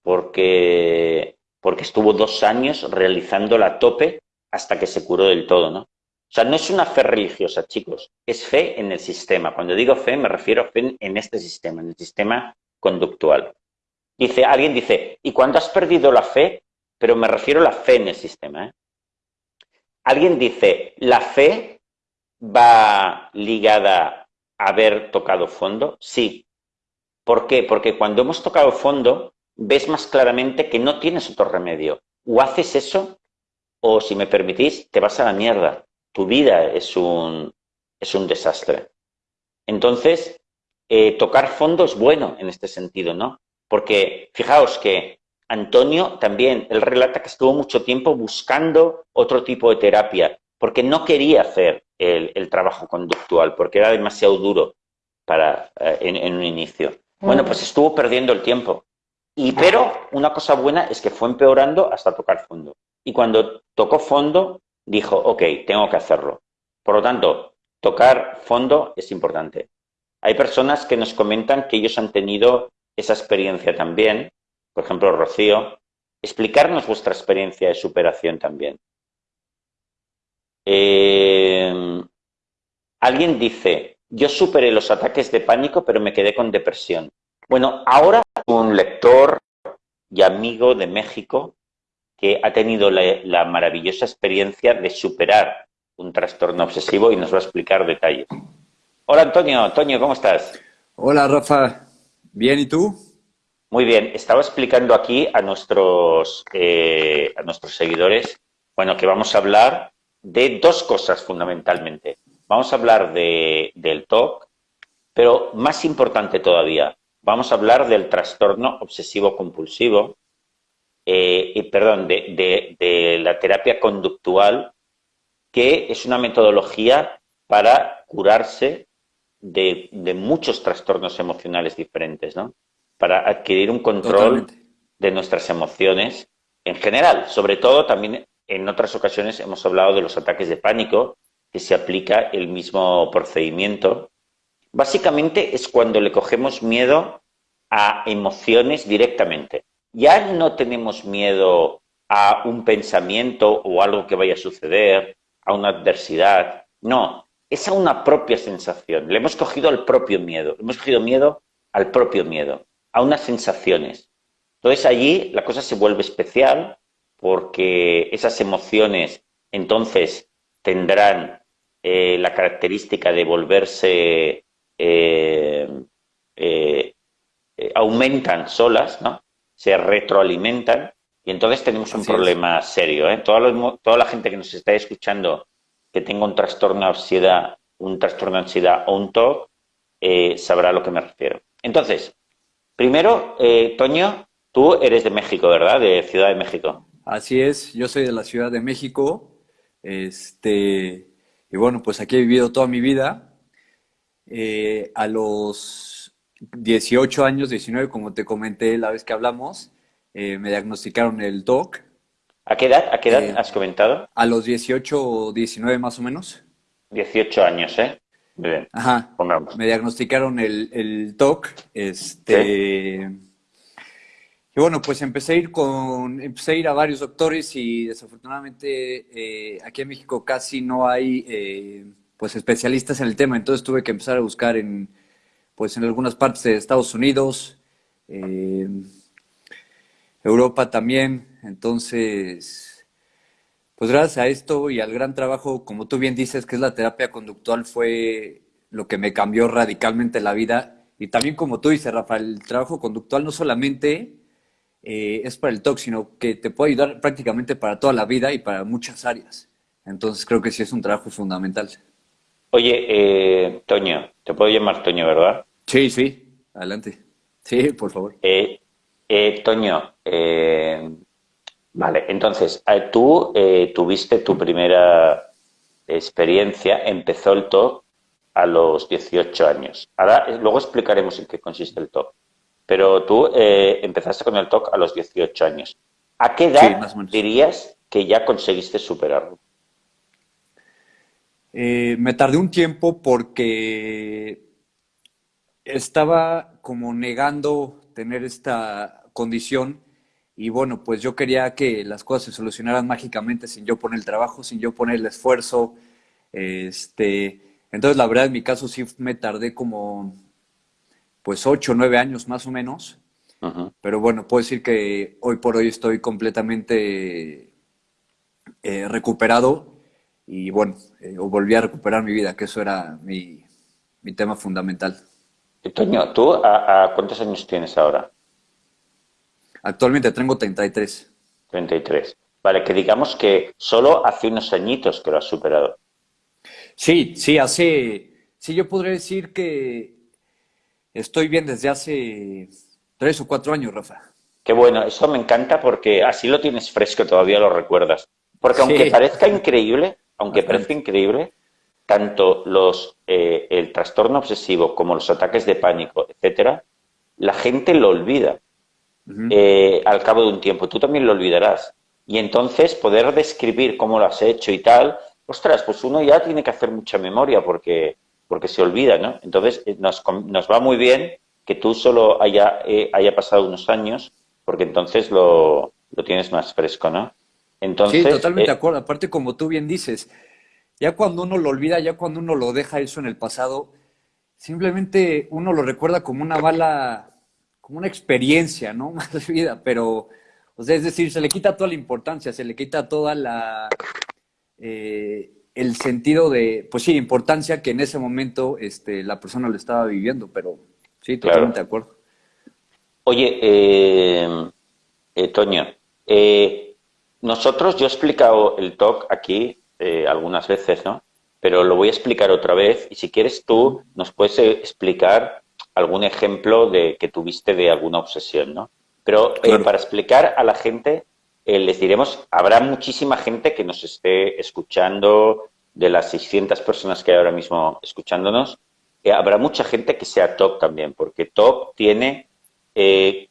porque, porque estuvo dos años realizando la tope hasta que se curó del todo, ¿no? O sea, no es una fe religiosa, chicos, es fe en el sistema. Cuando digo fe, me refiero a fe en este sistema, en el sistema conductual. Dice, alguien dice, ¿y cuándo has perdido la fe? Pero me refiero a la fe en el sistema. ¿eh? Alguien dice, ¿la fe va ligada a haber tocado fondo? Sí. ¿Por qué? Porque cuando hemos tocado fondo, ves más claramente que no tienes otro remedio. O haces eso, o si me permitís, te vas a la mierda. Tu vida es un, es un desastre. Entonces, eh, tocar fondo es bueno en este sentido, ¿no? Porque fijaos que Antonio también, él relata que estuvo mucho tiempo buscando otro tipo de terapia, porque no quería hacer el, trabajo conductual, porque era demasiado duro para, eh, en, un inicio. Bueno, pues estuvo perdiendo el tiempo. Y pero una cosa buena es que fue empeorando hasta tocar fondo. Y cuando tocó fondo, dijo, ok, tengo que hacerlo. Por lo tanto, tocar fondo es importante. Hay personas que nos comentan que ellos han tenido esa experiencia también por ejemplo, Rocío, explicarnos vuestra experiencia de superación también. Eh, alguien dice, yo superé los ataques de pánico, pero me quedé con depresión. Bueno, ahora un lector y amigo de México que ha tenido la, maravillosa experiencia de superar un trastorno obsesivo y nos va a explicar detalles. Hola Antonio, Antonio, ¿cómo estás? Hola Rafa, bien, ¿y tú? Muy bien, estaba explicando aquí a nuestros, eh, a nuestros seguidores, bueno, que vamos a hablar de dos cosas fundamentalmente. Vamos a hablar de, del TOC, pero más importante todavía, vamos a hablar del trastorno obsesivo-compulsivo, eh, y, perdón, de, de la terapia conductual, que es una metodología para curarse de, de muchos trastornos emocionales diferentes, ¿no? para adquirir un control de nuestras emociones en general. Sobre todo, también en otras ocasiones hemos hablado de los ataques de pánico, que se aplica el mismo procedimiento. Básicamente es cuando le cogemos miedo a emociones directamente. Ya no tenemos miedo a un pensamiento o algo que vaya a suceder, a una adversidad. No, es a una propia sensación. Le hemos cogido al propio miedo. Le hemos cogido miedo al propio miedo a unas sensaciones. Entonces allí la cosa se vuelve especial porque esas emociones entonces tendrán eh, la característica de volverse, eh, eh, aumentan solas, ¿no? se retroalimentan y entonces tenemos un problema serio. Toda, toda la gente que nos está escuchando que tenga un trastorno de ansiedad, un trastorno de ansiedad o un TOC, sabrá a lo que me refiero. Entonces, Primero, eh, Toño, tú eres de México, ¿verdad? De Ciudad de México. Así es, yo soy de la Ciudad de México. Este, y bueno, pues aquí he vivido toda mi vida. Eh, a los 18 años, 19, como te comenté la vez que hablamos, eh, me diagnosticaron el TOC. ¿A qué edad, a qué edad has comentado? A los 18 o 19 más o menos. 18 años, ¿eh? Bien. Ajá. Me diagnosticaron el, el TOC. Este. Y bueno, pues empecé a ir con, empecé a ir a varios doctores y desafortunadamente eh, aquí en México casi no hay eh, pues especialistas en el tema, entonces tuve que empezar a buscar en pues en algunas partes de Estados Unidos, eh, Europa también, entonces pues gracias a esto y al gran trabajo, como tú bien dices, que es la terapia conductual, fue lo que me cambió radicalmente la vida. Y también como tú dices, Rafael, el trabajo conductual no solamente eh, es para el TOC, sino que te puede ayudar prácticamente para toda la vida y para muchas áreas. Entonces creo que sí es un trabajo fundamental. Oye, eh, Toño, te puedo llamar Toño, ¿verdad? Sí, sí, adelante. Sí, por favor. Eh, eh Vale, entonces, eh, tú eh, tuviste tu primera experiencia, empezó el TOC a los 18 años. Ahora, luego explicaremos en qué consiste el TOC. Pero tú eh, empezaste con el TOC a los 18 años. ¿A qué edad dirías que ya conseguiste superarlo? Eh, me tardé un tiempo porque estaba como negando tener esta condición y bueno, pues yo quería que las cosas se solucionaran mágicamente sin yo poner el trabajo, sin yo poner el esfuerzo. Este, entonces, la verdad, en mi caso sí me tardé como pues ocho o nueve años más o menos. Pero bueno, puedo decir que hoy por hoy estoy completamente eh, recuperado y bueno, eh, volví a recuperar mi vida, que eso era mi, tema fundamental. Toño, ¿tú a, cuántos años tienes ahora? Actualmente tengo 33. 33. Vale, que digamos que solo hace unos añitos que lo has superado. Sí, sí, hace, sí, yo podría decir que estoy bien desde hace tres o cuatro años, Rafa. Qué bueno, eso me encanta porque así lo tienes fresco, todavía lo recuerdas. Porque aunque parezca increíble, aunque parezca increíble, tanto los, eh, el trastorno obsesivo como los ataques de pánico, etcétera, la gente lo olvida eh, al cabo de un tiempo. Tú también lo olvidarás. Y entonces poder describir cómo lo has hecho y tal, ostras, pues uno ya tiene que hacer mucha memoria porque, porque se olvida, ¿no? Entonces eh, nos, nos va muy bien que tú solo haya, haya pasado unos años porque entonces lo, lo tienes más fresco, ¿no? sí, totalmente de eh, acuerdo. Aparte, como tú bien dices, ya cuando uno lo olvida, ya cuando uno lo deja eso en el pasado, simplemente uno lo recuerda como una mala, como una experiencia, ¿no? Más de vida, pero, o sea, es decir, se le quita toda la importancia, se le quita toda la, eh, el sentido de, pues sí, importancia que en ese momento este, la persona lo estaba viviendo, pero sí, totalmente de acuerdo. Oye, eh, eh Toño, eh, nosotros, yo he explicado el talk aquí algunas veces, ¿no? Pero lo voy a explicar otra vez y si quieres tú nos puedes explicar algún ejemplo de que tuviste de alguna obsesión, ¿no? Pero eh, para explicar a la gente, les diremos, habrá muchísima gente que nos esté escuchando, de las 600 personas que hay ahora mismo escuchándonos, habrá mucha gente que sea TOC también, porque TOC tiene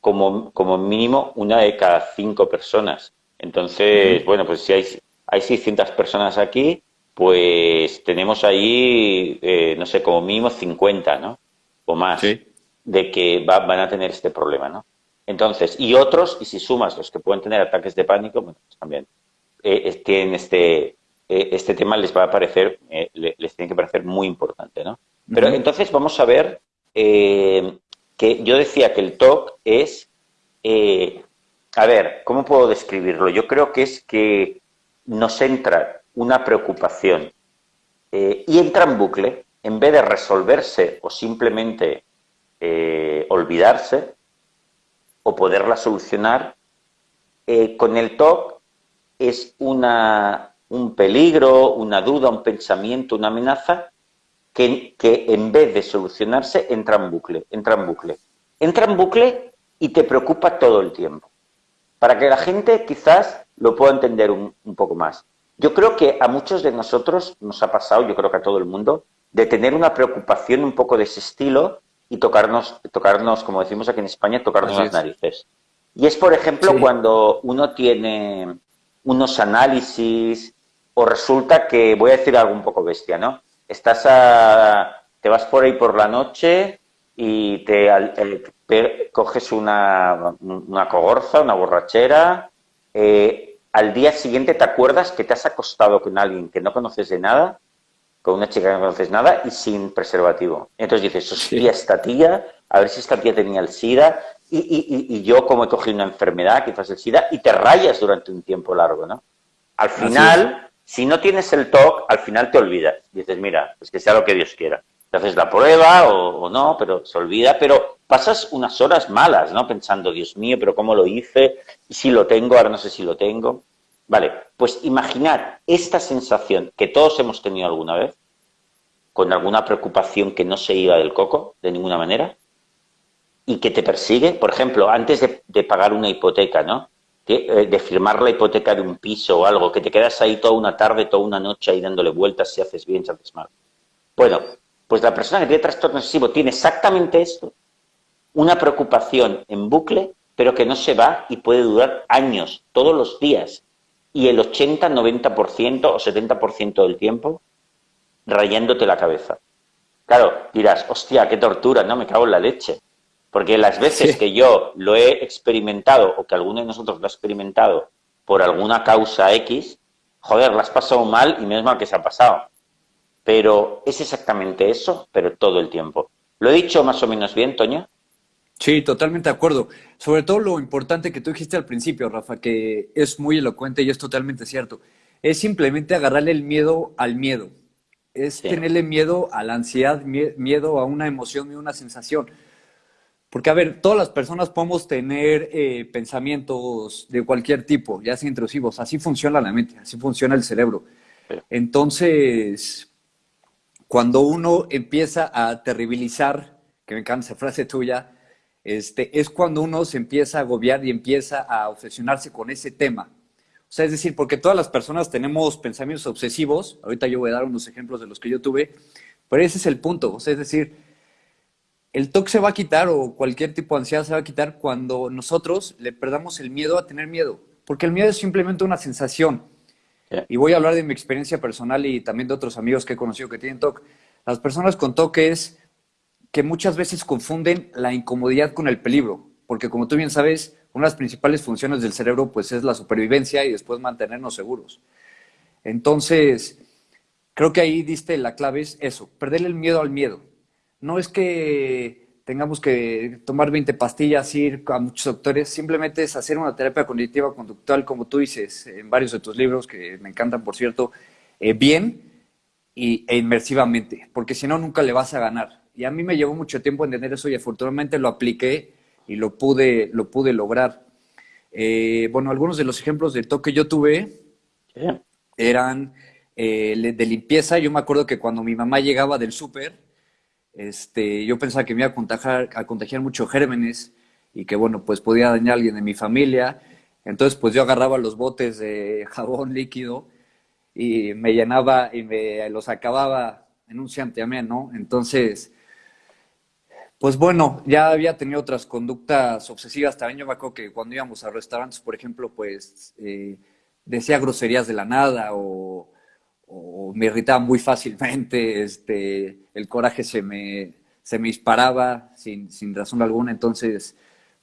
como, como mínimo una de cada cinco personas. Entonces, bueno, pues si hay, hay 600 personas aquí, pues tenemos ahí, eh, no sé, como mínimo 50, ¿no? O más, de que van a tener este problema, ¿no? Entonces, y otros, y si sumas los que pueden tener ataques de pánico, bueno, pues también eh, tienen este, eh, este tema les va a parecer, eh, les tiene que parecer muy importante, ¿no? Pero entonces vamos a ver que yo decía que el TOC es a ver, ¿cómo puedo describirlo? Yo creo que es que nos entra una preocupación y entra en bucle, en vez de resolverse o simplemente eh, olvidarse o poderla solucionar, eh, con el TOC es una, un peligro, una duda, un pensamiento, una amenaza que, que en vez de solucionarse entra en bucle, entra en bucle. Entra en bucle y te preocupa todo el tiempo para que la gente quizás lo pueda entender un, poco más. Yo creo que a muchos de nosotros nos ha pasado, yo creo que a todo el mundo, de tener una preocupación un poco de ese estilo y tocarnos, tocarnos como decimos aquí en España, tocarnos las narices. Y es, por ejemplo, cuando uno tiene unos análisis o resulta que, voy a decir algo un poco bestia, ¿no? Estás a, te vas por ahí por la noche y te, coges una, una cogorza, una borrachera, eh, al día siguiente te acuerdas que te has acostado con alguien que no conoces de nada, con una chica que no conoces nada y sin preservativo. Entonces dices, hostia, esta tía, a ver si esta tía tenía el SIDA y, y, y, yo como he cogido una enfermedad, quizás el SIDA, y te rayas durante un tiempo largo, ¿no? Al final, si no tienes el TOC, al final te olvidas. Dices, mira, pues que sea lo que Dios quiera te haces la prueba o, no, pero se olvida, pero pasas unas horas malas, ¿no? Pensando, Dios mío, pero ¿cómo lo hice? Y si lo tengo, ahora no sé si lo tengo. Vale, pues imaginar esta sensación que todos hemos tenido alguna vez, con alguna preocupación que no se iba del coco de ninguna manera, y que te persigue, por ejemplo, antes de, pagar una hipoteca, ¿no? eh, de firmar la hipoteca de un piso o algo, que te quedas ahí toda una tarde, toda una noche ahí dándole vueltas si haces bien, si haces mal. Bueno, pues la persona que tiene trastorno obsesivo tiene exactamente esto, una preocupación en bucle, pero que no se va y puede durar años, todos los días, y el 80, 90% o 70% del tiempo rayándote la cabeza. Claro, dirás, hostia, qué tortura, no me cago en la leche. Porque las veces que yo lo he experimentado o que alguno de nosotros lo ha experimentado por alguna causa X, joder, la has pasado mal y menos mal que se ha pasado. Pero es exactamente eso, pero todo el tiempo. ¿Lo he dicho más o menos bien, Toño? Sí, totalmente de acuerdo. Sobre todo lo importante que tú dijiste al principio, Rafa, que es muy elocuente y es totalmente cierto. Es simplemente agarrarle el miedo al miedo. Es tenerle miedo a la ansiedad, miedo a una emoción y una sensación. Porque, a ver, todas las personas podemos tener eh, pensamientos de cualquier tipo, ya sea intrusivos. Así funciona la mente, así funciona el cerebro. Entonces, cuando uno empieza a terribilizar, que me encanta esa frase tuya, este, es cuando uno se empieza a agobiar y empieza a obsesionarse con ese tema. O sea, es decir, porque todas las personas tenemos pensamientos obsesivos, ahorita yo voy a dar unos ejemplos de los que yo tuve, pero ese es el punto, o sea, es decir, el TOC se va a quitar o cualquier tipo de ansiedad se va a quitar cuando nosotros le perdamos el miedo a tener miedo, porque el miedo es simplemente una sensación. Y voy a hablar de mi experiencia personal y también de otros amigos que he conocido que tienen TOC. Las personas con TOC es que muchas veces confunden la incomodidad con el peligro, porque como tú bien sabes, una de las principales funciones del cerebro pues es la supervivencia y después mantenernos seguros. Entonces, creo que ahí diste la clave es eso, perderle el miedo al miedo no es que tengamos que tomar 20 pastillas, ir a muchos doctores, simplemente es hacer una terapia cognitiva conductual, como tú dices en varios de tus libros, que me encantan, por cierto, eh, bien y, e inmersivamente, porque si no, nunca le vas a ganar. Y a mí me llevó mucho tiempo entender eso y afortunadamente lo apliqué y lo pude, lo pude lograr. Eh, bueno, algunos de los ejemplos de toque que yo tuve eran eh, de limpieza. Yo me acuerdo que cuando mi mamá llegaba del súper, este, yo pensaba que me iba a contagiar, a contagiar mucho gérmenes y que, bueno, pues podía dañar a alguien de mi familia. Entonces, pues yo agarraba los botes de jabón líquido y me llenaba y me los acababa en un santiamén, ¿no? Entonces, pues bueno, ya había tenido otras conductas obsesivas. También yo me acuerdo que cuando íbamos a restaurantes, por ejemplo, pues eh, decía groserías de la nada o o me irritaba muy fácilmente, este, el coraje se me, se me disparaba sin, sin razón alguna, entonces,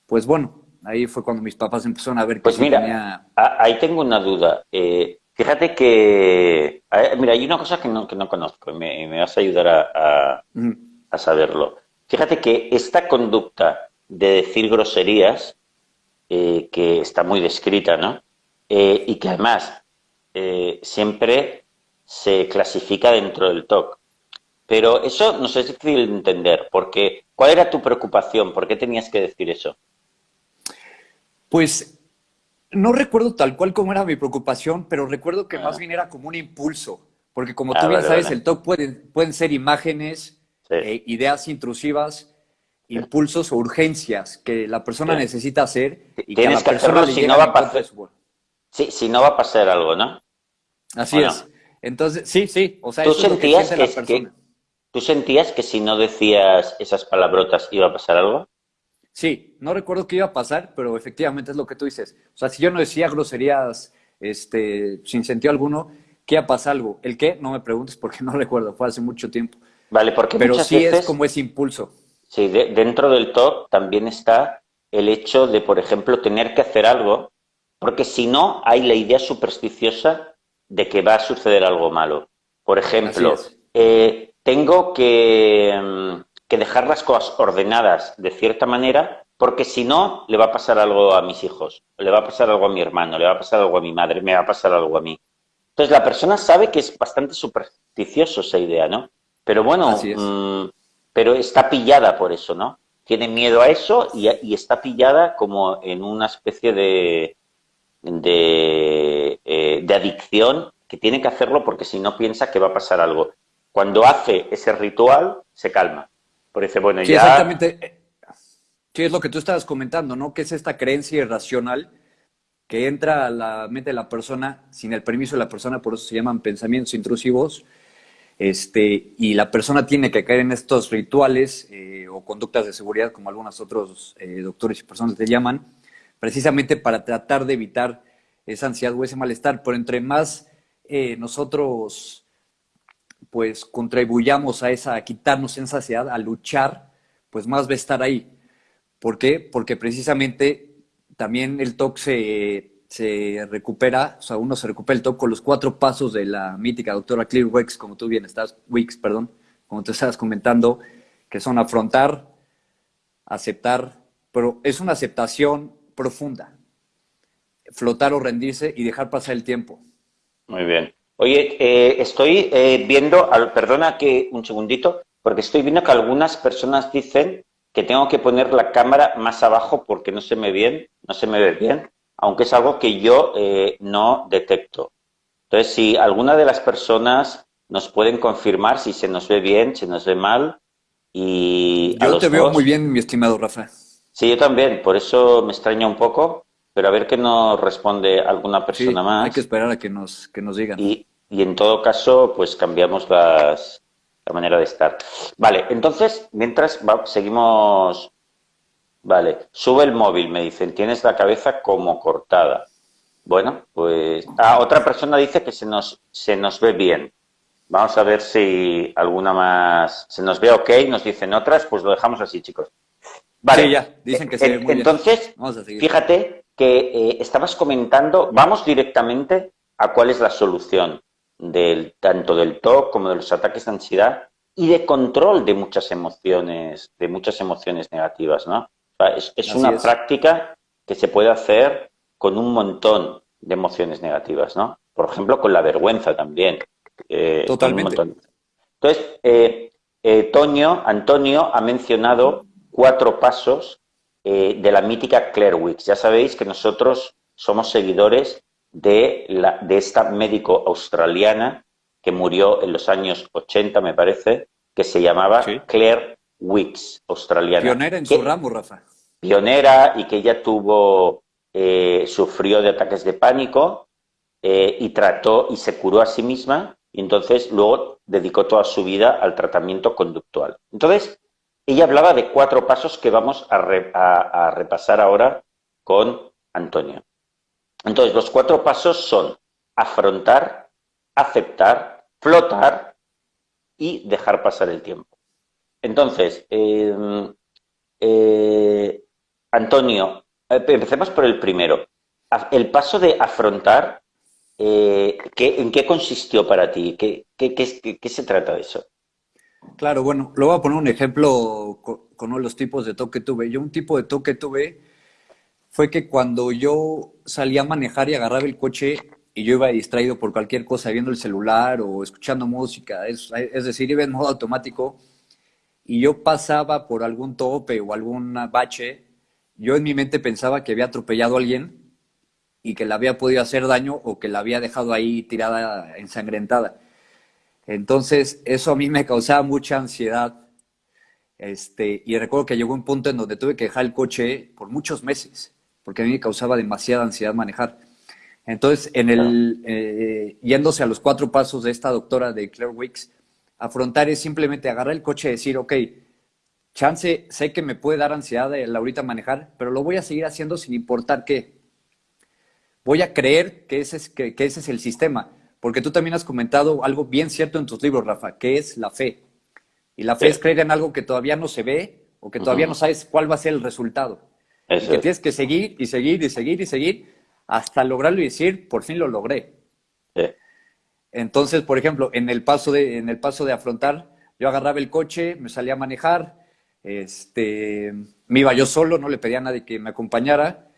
pues bueno, ahí fue cuando mis papás empezaron a ver que pues mira, ahí tengo una duda. Eh, fíjate que, mira, hay una cosa que no, que no conozco y me, vas a ayudar a, a, saberlo. Fíjate que esta conducta de decir groserías, eh, que está muy descrita, ¿no? Eh, y que además siempre se clasifica dentro del TOC. Pero eso no es difícil de entender, porque ¿cuál era tu preocupación? ¿Por qué tenías que decir eso? Pues no recuerdo tal cual cómo era mi preocupación, pero recuerdo que más ah. bien era como un impulso, porque como tú bien sabes, el TOC pueden ser imágenes, eh, ideas intrusivas, impulsos o urgencias que la persona necesita hacer y que a la persona si no va a pasar. Sí, si no va a pasar algo, ¿no? Así es. Entonces, sí, sí, o sea, ¿Tú sentías que, ¿Tú sentías que si no decías esas palabrotas iba a pasar algo? Sí, no recuerdo qué iba a pasar, pero efectivamente es lo que tú dices. O sea, si yo no decía groserías este, sin sentido alguno, ¿qué iba a pasar algo? ¿El qué? No me preguntes porque no recuerdo, fue hace mucho tiempo. Vale, porque Pero sí es como ese impulso. Sí, dentro del top también está el hecho de, por ejemplo, tener que hacer algo, porque si no hay la idea supersticiosa de que va a suceder algo malo. Por ejemplo, eh, tengo que, mm, que, dejar las cosas ordenadas de cierta manera porque si no, le va a pasar algo a mis hijos, le va a pasar algo a mi hermano, le va a pasar algo a mi madre, me va a pasar algo a mí. Entonces la persona sabe que es bastante supersticioso esa idea, ¿no? Pero bueno, mm, pero está pillada por eso, ¿no? Tiene miedo a eso y, y está pillada como en una especie de, eh, de, adicción que tiene que hacerlo porque si no piensa que va a pasar algo. Cuando hace ese ritual, se calma. Por ese bueno, sí, Exactamente. Sí, es lo que tú estabas comentando, ¿no? Que es esta creencia irracional que entra a la mente de la persona sin el permiso de la persona, por eso se llaman pensamientos intrusivos, este, y la persona tiene que caer en estos rituales eh, o conductas de seguridad, como algunos otros eh, doctores y personas le llaman, precisamente para tratar de evitar esa ansiedad o ese malestar. Pero entre más eh, nosotros pues contribuyamos a esa, a quitarnos esa ansiedad, a luchar, pues más va a estar ahí. ¿Por qué? Porque precisamente también el TOC se, se recupera, o sea, uno se recupera el TOC con los cuatro pasos de la mítica doctora Clear Wicks, como tú bien estás, Wicks, perdón, como te estabas comentando, que son afrontar, aceptar, pero es una aceptación profunda, flotar o rendirse y dejar pasar el tiempo. Muy bien. Oye, eh, estoy eh, viendo, perdona que un segundito, porque estoy viendo que algunas personas dicen que tengo que poner la cámara más abajo porque no se me bien, no se me ve bien, aunque es algo que yo eh, no detecto. Entonces, si alguna de las personas nos pueden confirmar si se nos ve bien, si nos ve mal, y yo te veo muy bien, mi estimado Rafa. Sí, yo también, por eso me extraña un poco, pero a ver qué nos responde alguna persona más. Hay que esperar a que nos, que nos digan. Y, y en todo caso, pues cambiamos las, la manera de estar. Vale, entonces, mientras seguimos... Vale, sube el móvil, me dicen, tienes la cabeza como cortada. Bueno, pues... Ah, otra persona dice que se nos, se nos ve bien. Vamos a ver si alguna más... Se nos ve ok, nos dicen otras, pues lo dejamos así, chicos. Vale, ya, dicen que se ve muy Entonces, fíjate que eh, estabas comentando, vamos directamente a cuál es la solución del, tanto del TOC como de los ataques de ansiedad y de control de muchas emociones, de muchas emociones negativas, ¿no? Es, una práctica que se puede hacer con un montón de emociones negativas, ¿no? Por ejemplo, con la vergüenza también. Eh, Totalmente. Entonces, eh, eh, Toño, Antonio ha mencionado cuatro pasos de la mítica Claire Wicks. Ya sabéis que nosotros somos seguidores de, la, de esta médico australiana que murió en los años 80, me parece, que se llamaba Claire Wicks, australiana. Pionera en su ramo, Rafa. Pionera y que ella tuvo, eh, sufrió de ataques de pánico eh, y trató y se curó a sí misma y entonces luego dedicó toda su vida al tratamiento conductual. Entonces, ella hablaba de cuatro pasos que vamos a repasar ahora con Antonio. Entonces, los cuatro pasos son afrontar, aceptar, flotar y dejar pasar el tiempo. Entonces, em, eh, Antonio, eh, empecemos por el primero. El paso de afrontar, eh, ¿en qué consistió para ti? ¿Qué, qué, se trata de eso? Claro, bueno, lo voy a poner un ejemplo con, con, uno de los tipos de toque que tuve. Yo un tipo de toque tuve fue que cuando yo salía a manejar y agarraba el coche y yo iba distraído por cualquier cosa, viendo el celular o escuchando música, es, decir, iba en modo automático y yo pasaba por algún tope o algún bache, yo en mi mente pensaba que había atropellado a alguien y que le había podido hacer daño o que la había dejado ahí tirada, ensangrentada. Entonces, eso a mí me causaba mucha ansiedad. Este, y recuerdo que llegó un punto en donde tuve que dejar el coche por muchos meses porque a mí me causaba demasiada ansiedad manejar. Entonces, en el, eh, yéndose a los cuatro pasos de esta doctora de Claire Wicks, afrontar es simplemente agarrar el coche y decir, ok, chance, sé que me puede dar ansiedad el ahorita manejar, pero lo voy a seguir haciendo sin importar qué. Voy a creer que ese es, que, ese es el sistema, porque tú también has comentado algo bien cierto en tus libros, Rafa, que es la fe. Y la fe es creer en algo que todavía no se ve o que todavía no sabes cuál va a ser el resultado que tienes que seguir y seguir y seguir y seguir hasta lograrlo y decir, por fin lo logré. Entonces, por ejemplo, en el paso de, en el paso de afrontar, yo agarraba el coche, me salía a manejar, este, me iba yo solo, no le pedía a nadie que me acompañara,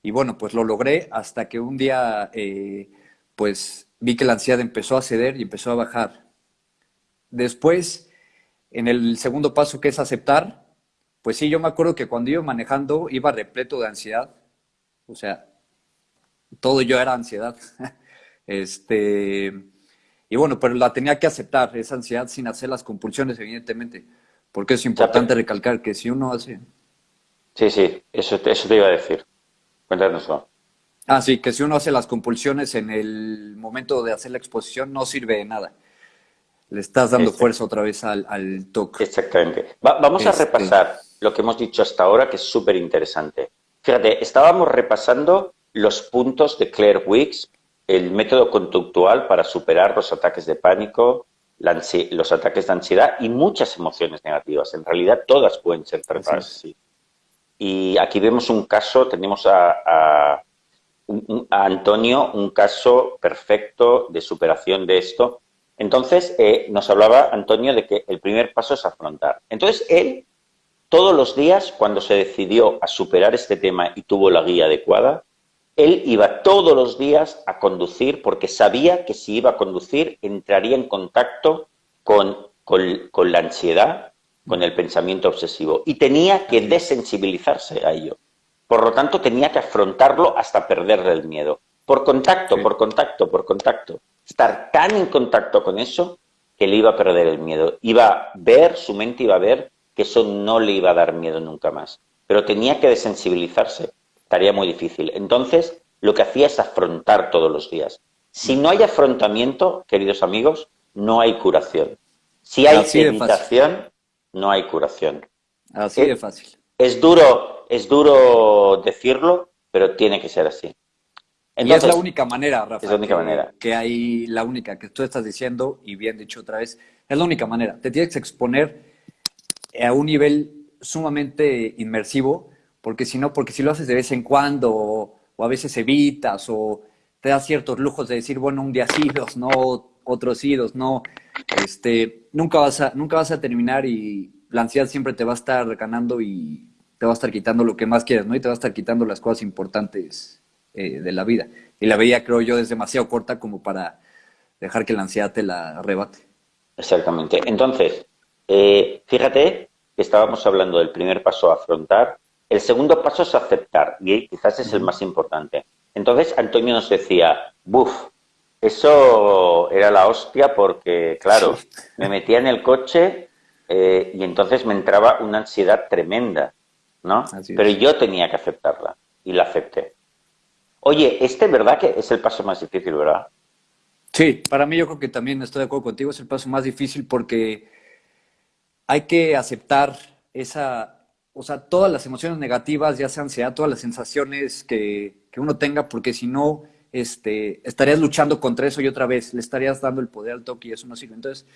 y bueno, pues lo logré hasta que un día, eh, pues vi que la ansiedad empezó a ceder y empezó a bajar. Después, en el segundo paso que es aceptar, pues sí, yo me acuerdo que cuando iba manejando iba repleto de ansiedad. O sea, todo yo era ansiedad. este, y bueno, pero la tenía que aceptar, esa ansiedad sin hacer las compulsiones, evidentemente. Porque es importante recalcar que si uno hace... Sí, sí, eso, eso te iba a decir. Cuéntanoslo. Ah, sí, que si uno hace las compulsiones en el momento de hacer la exposición no sirve de nada. Le estás dando fuerza otra vez al, al toque. Exactamente. vamos a este repasar lo que hemos dicho hasta ahora, que es súper interesante. Fíjate, estábamos repasando los puntos de Claire Wicks, el método conductual para superar los ataques de pánico, los ataques de ansiedad y muchas emociones negativas. En realidad todas pueden ser tratadas así. Y aquí vemos un caso, tenemos a a Antonio un caso perfecto de superación de esto. Entonces, eh, nos hablaba Antonio de que el primer paso es afrontar. Entonces, él, todos los días, cuando se decidió a superar este tema y tuvo la guía adecuada, él iba todos los días a conducir porque sabía que si iba a conducir entraría en contacto con, con la ansiedad, con el pensamiento obsesivo y tenía que desensibilizarse a ello. Por lo tanto, tenía que afrontarlo hasta perderle el miedo. Por contacto, por contacto, por contacto. Estar tan en contacto con eso que le iba a perder el miedo. Iba a ver, su mente iba a ver que eso no le iba a dar miedo nunca más. Pero tenía que desensibilizarse. Tarea muy difícil. Entonces, lo que hacía es afrontar todos los días. Si no hay afrontamiento, queridos amigos, no hay curación. Si hay evitación, no hay curación. Así de fácil. Es duro es duro decirlo, pero tiene que ser así. y es la única manera, Rafa. Es la única manera. Que hay, la única que tú estás diciendo, y bien dicho otra vez, es la única manera. Te tienes que exponer a un nivel sumamente inmersivo, porque si no, porque si lo haces de vez en cuando, o, a veces evitas, o te das ciertos lujos de decir, bueno, un día sí, dos no, otros sí, dos no, este, nunca vas a, nunca vas a terminar y la ansiedad siempre te va a estar ganando y te va a estar quitando lo que más quieras, ¿no? Y te va a estar quitando las cosas importantes eh, de la vida. Y la vida, creo yo, es demasiado corta como para dejar que la ansiedad te la arrebate. Exactamente. Entonces, eh, fíjate que estábamos hablando del primer paso a afrontar. El segundo paso es aceptar, y quizás es el más importante. Entonces, Antonio nos decía, buf, eso era la hostia porque, claro, me metía en el coche eh, y entonces me entraba una ansiedad tremenda. ¿no? Pero yo tenía que aceptarla y la acepté. Oye, este verdad que es el paso más difícil, ¿verdad? Sí, para mí yo creo que también estoy de acuerdo contigo, es el paso más difícil porque hay que aceptar esa, o sea, todas las emociones negativas, ya sea ansiedad, todas las sensaciones que, que uno tenga, porque si no, este, estarías luchando contra eso y otra vez le estarías dando el poder al toque y eso no sirve. Entonces,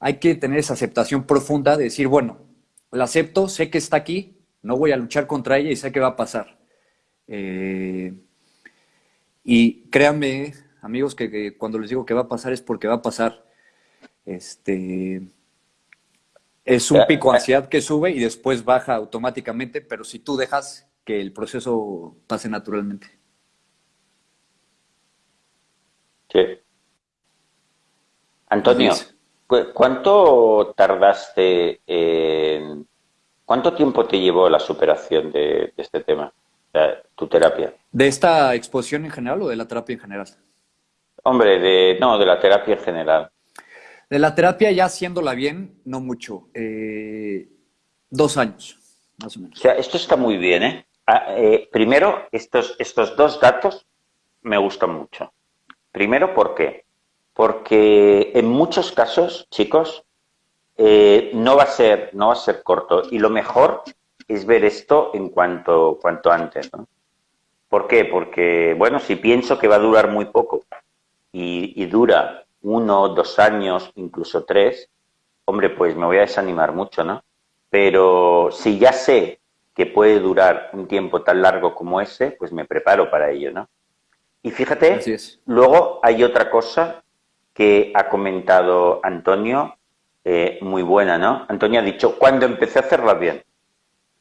hay que tener esa aceptación profunda de decir, bueno, la acepto, sé que está aquí, no voy a luchar contra ella y sé que va a pasar. Eh, y créanme, amigos, que, cuando les digo que va a pasar es porque va a pasar. Este, es un pico de ansiedad que sube y después baja automáticamente, pero si tú dejas que el proceso pase naturalmente. Sí. Antonio, ¿cuánto tardaste en ¿Cuánto tiempo te llevó la superación de, este tema, tu terapia? ¿De esta exposición en general o de la terapia en general? Hombre, de, no, de la terapia en general. De la terapia ya haciéndola bien, no mucho. Eh, dos años, más o menos. O sea, esto está muy bien, ¿eh? Ah, eh primero, estos, estos dos datos me gustan mucho. Primero, ¿por qué? Porque en muchos casos, chicos, eh, no, va a ser, no va a ser corto. Y lo mejor es ver esto en cuanto, cuanto antes. ¿no? ¿Por qué? Porque, bueno, si pienso que va a durar muy poco y, dura uno, dos años, incluso tres, hombre, pues me voy a desanimar mucho, ¿no? Pero si ya sé que puede durar un tiempo tan largo como ese, pues me preparo para ello, ¿no? Y fíjate, luego hay otra cosa que ha comentado Antonio eh, muy buena, ¿no? Antonio ha dicho, cuando empecé a hacerla bien.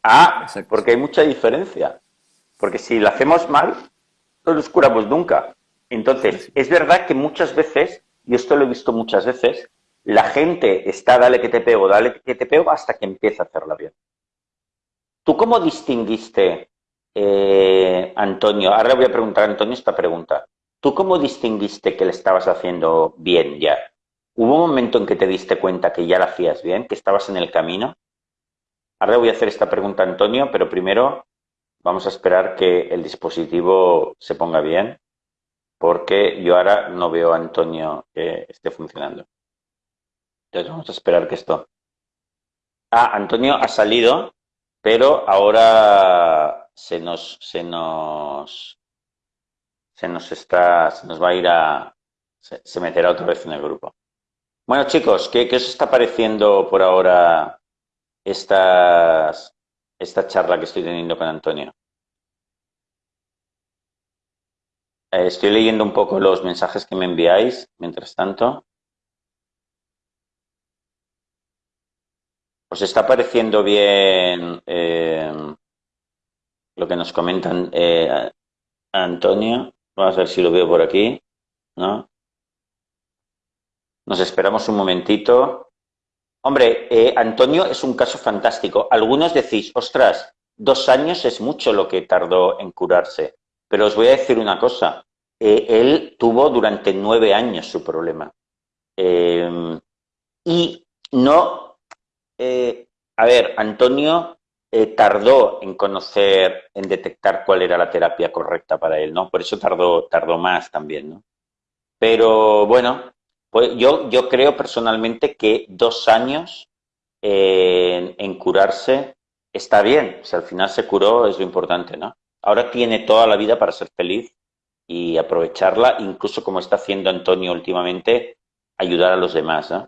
Ah, porque hay mucha diferencia. Porque si la hacemos mal, no nos curamos nunca. Entonces, es verdad que muchas veces, y esto lo he visto muchas veces, la gente está dale que te pego, dale que te pego, hasta que empieza a hacerla bien. ¿Tú cómo distinguiste, eh, Antonio? Ahora voy a preguntar a Antonio esta pregunta. ¿Tú cómo distinguiste que le estabas haciendo bien ya? ¿Hubo un momento en que te diste cuenta que ya la hacías bien, que estabas en el camino? Ahora voy a hacer esta pregunta a Antonio, pero primero vamos a esperar que el dispositivo se ponga bien, porque yo ahora no veo a Antonio que esté funcionando. Entonces vamos a esperar que esto... Ah, Antonio ha salido, pero ahora se nos, se nos, se nos está, se nos va a ir a, se, meterá otra vez en el grupo. Bueno, chicos, ¿qué, os está pareciendo por ahora estas, esta charla que estoy teniendo con Antonio? Eh, estoy leyendo un poco los mensajes que me enviáis, mientras tanto. ¿Os está pareciendo bien eh, lo que nos comentan eh, Antonio? Vamos a ver si lo veo por aquí. ¿No? Nos esperamos un momentito. Hombre, Antonio es un caso fantástico. Algunos decís, ostras, dos años es mucho lo que tardó en curarse. Pero os voy a decir una cosa. Eh, él tuvo durante nueve años su problema. Em, y no... Eh, a ver, Antonio tardó en conocer, en detectar cuál era la terapia correcta para él, ¿no? Por eso tardó, tardó más también, ¿no? Pero bueno, pues yo, yo creo personalmente que dos años en, curarse está bien. Si al final se curó es lo importante, ¿no? Ahora tiene toda la vida para ser feliz y aprovecharla, incluso como está haciendo Antonio últimamente, ayudar a los demás, ¿no?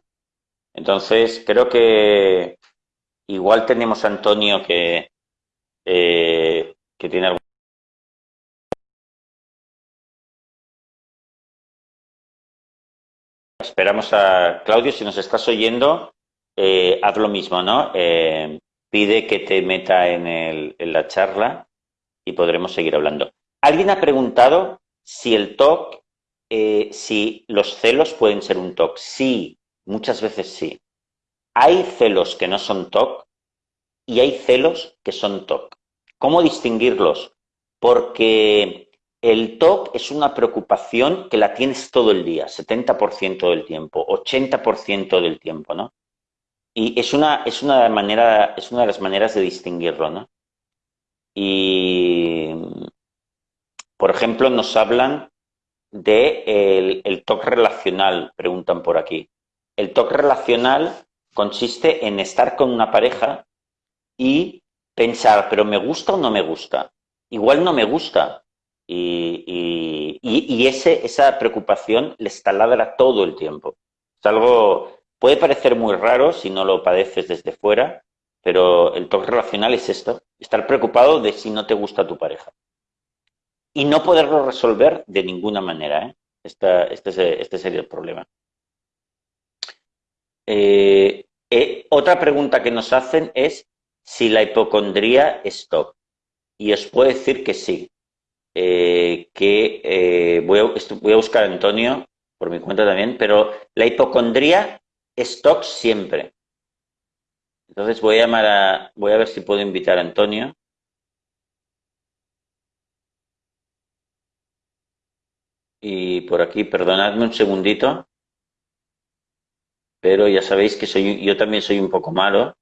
Entonces, creo que igual tenemos a Antonio que, eh, que tiene algo esperamos a Claudio, si nos estás oyendo, eh, haz lo mismo, ¿no? Eh, pide que te meta en, el, en, la charla y podremos seguir hablando. Alguien ha preguntado si el TOC, eh, si los celos pueden ser un TOC. Sí, muchas veces sí. Hay celos que no son TOC y hay celos que son TOC. ¿Cómo distinguirlos? Porque el TOC es una preocupación que la tienes todo el día, 70% del tiempo, 80% del tiempo, ¿no? Y es una, es, una manera, es una de las maneras de distinguirlo, ¿no? Y, por ejemplo, nos hablan de el, TOC relacional, preguntan por aquí. El TOC relacional consiste en estar con una pareja y pensar, pero ¿me gusta o no me gusta? Igual no me gusta, y, y, ese, esa preocupación les taladra todo el tiempo. Es algo, puede parecer muy raro si no lo padeces desde fuera, pero el toque relacional es esto, estar preocupado de si no te gusta tu pareja. Y no poderlo resolver de ninguna manera. ¿eh? este, este, sería el problema. Eh, eh, otra pregunta que nos hacen es si la hipocondría es TOC. Y os puedo decir que sí. Eh, que voy, a, buscar a Antonio por mi cuenta también, pero la hipocondría es siempre. Entonces voy a llamar a, voy a ver si puedo invitar a Antonio. Y por aquí, perdonadme un segundito, pero ya sabéis que soy, yo también soy un poco malo.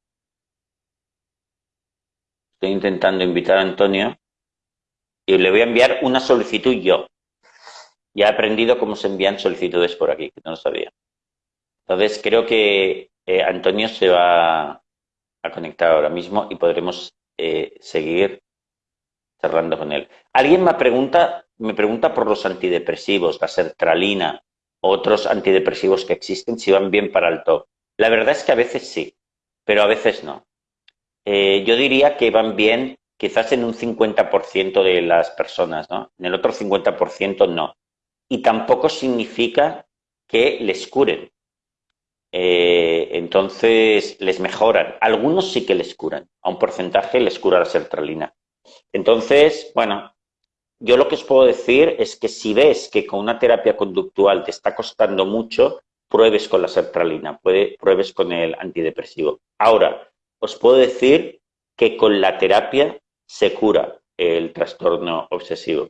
Estoy intentando invitar a Antonio y le voy a enviar una solicitud yo. Ya he aprendido cómo se envían solicitudes por aquí, que no lo sabía. Entonces creo que eh, Antonio se va a conectar ahora mismo y podremos eh, seguir charlando con él. Alguien me pregunta, me pregunta por los antidepresivos, la sertralina, otros antidepresivos que existen, si van bien para el TOC. La verdad es que a veces sí, pero a veces no. Eh, yo diría que van bien quizás en un 50% de las personas, ¿no? En el otro 50% no. Y tampoco significa que les curen. Eh, entonces, les mejoran. Algunos sí que les curan. A un porcentaje les cura la sertralina. Entonces, bueno, yo lo que os puedo decir es que si ves que con una terapia conductual te está costando mucho, pruebes con la sertralina, pruebes con el antidepresivo. Ahora, os puedo decir que con la terapia se cura el trastorno obsesivo.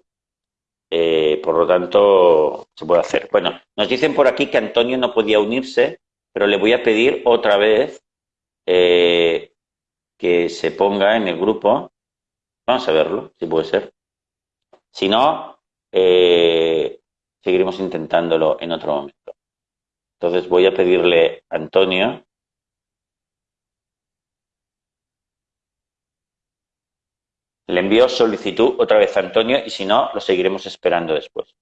Eh, por lo tanto, se puede hacer. Bueno, nos dicen por aquí que Antonio no podía unirse, pero le voy a pedir otra vez eh, que se ponga en el grupo Vamos a verlo, si puede ser. Si no, eh, seguiremos intentándolo en otro momento. Entonces voy a pedirle a Antonio Le envío solicitud otra vez a Antonio y si no, lo seguiremos esperando después.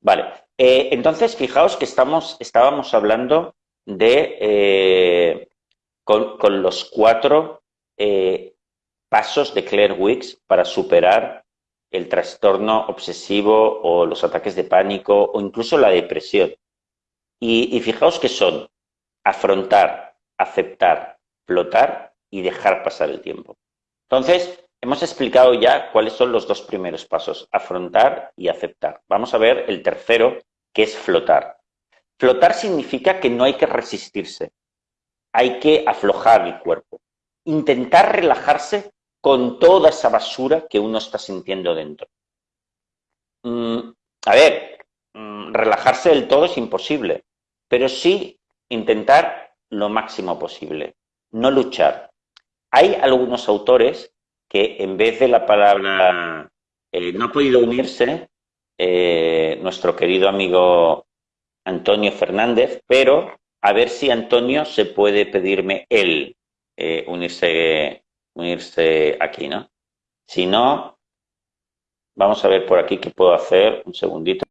Vale, eh, entonces fijaos que estábamos hablando de eh, con, los cuatro eh, pasos de Claire Wicks para superar el trastorno obsesivo o los ataques de pánico o incluso la depresión. Y, y fijaos que son afrontar, aceptar, flotar y dejar pasar el tiempo. Entonces, hemos explicado ya cuáles son los dos primeros pasos, afrontar y aceptar. Vamos a ver el tercero, que es flotar. Flotar significa que no hay que resistirse, hay que aflojar el cuerpo, intentar relajarse con toda esa basura que uno está sintiendo dentro. Mm, a ver, mm, relajarse del todo es imposible, pero sí intentar lo máximo posible, no luchar. Hay algunos autores que en vez de la palabra eh, no ha podido unirse, eh, nuestro querido amigo Antonio Fernández, pero a ver si Antonio se puede pedirme él eh, unirse, unirse aquí, ¿no? Si no, vamos a ver por aquí qué puedo hacer. Un segundito.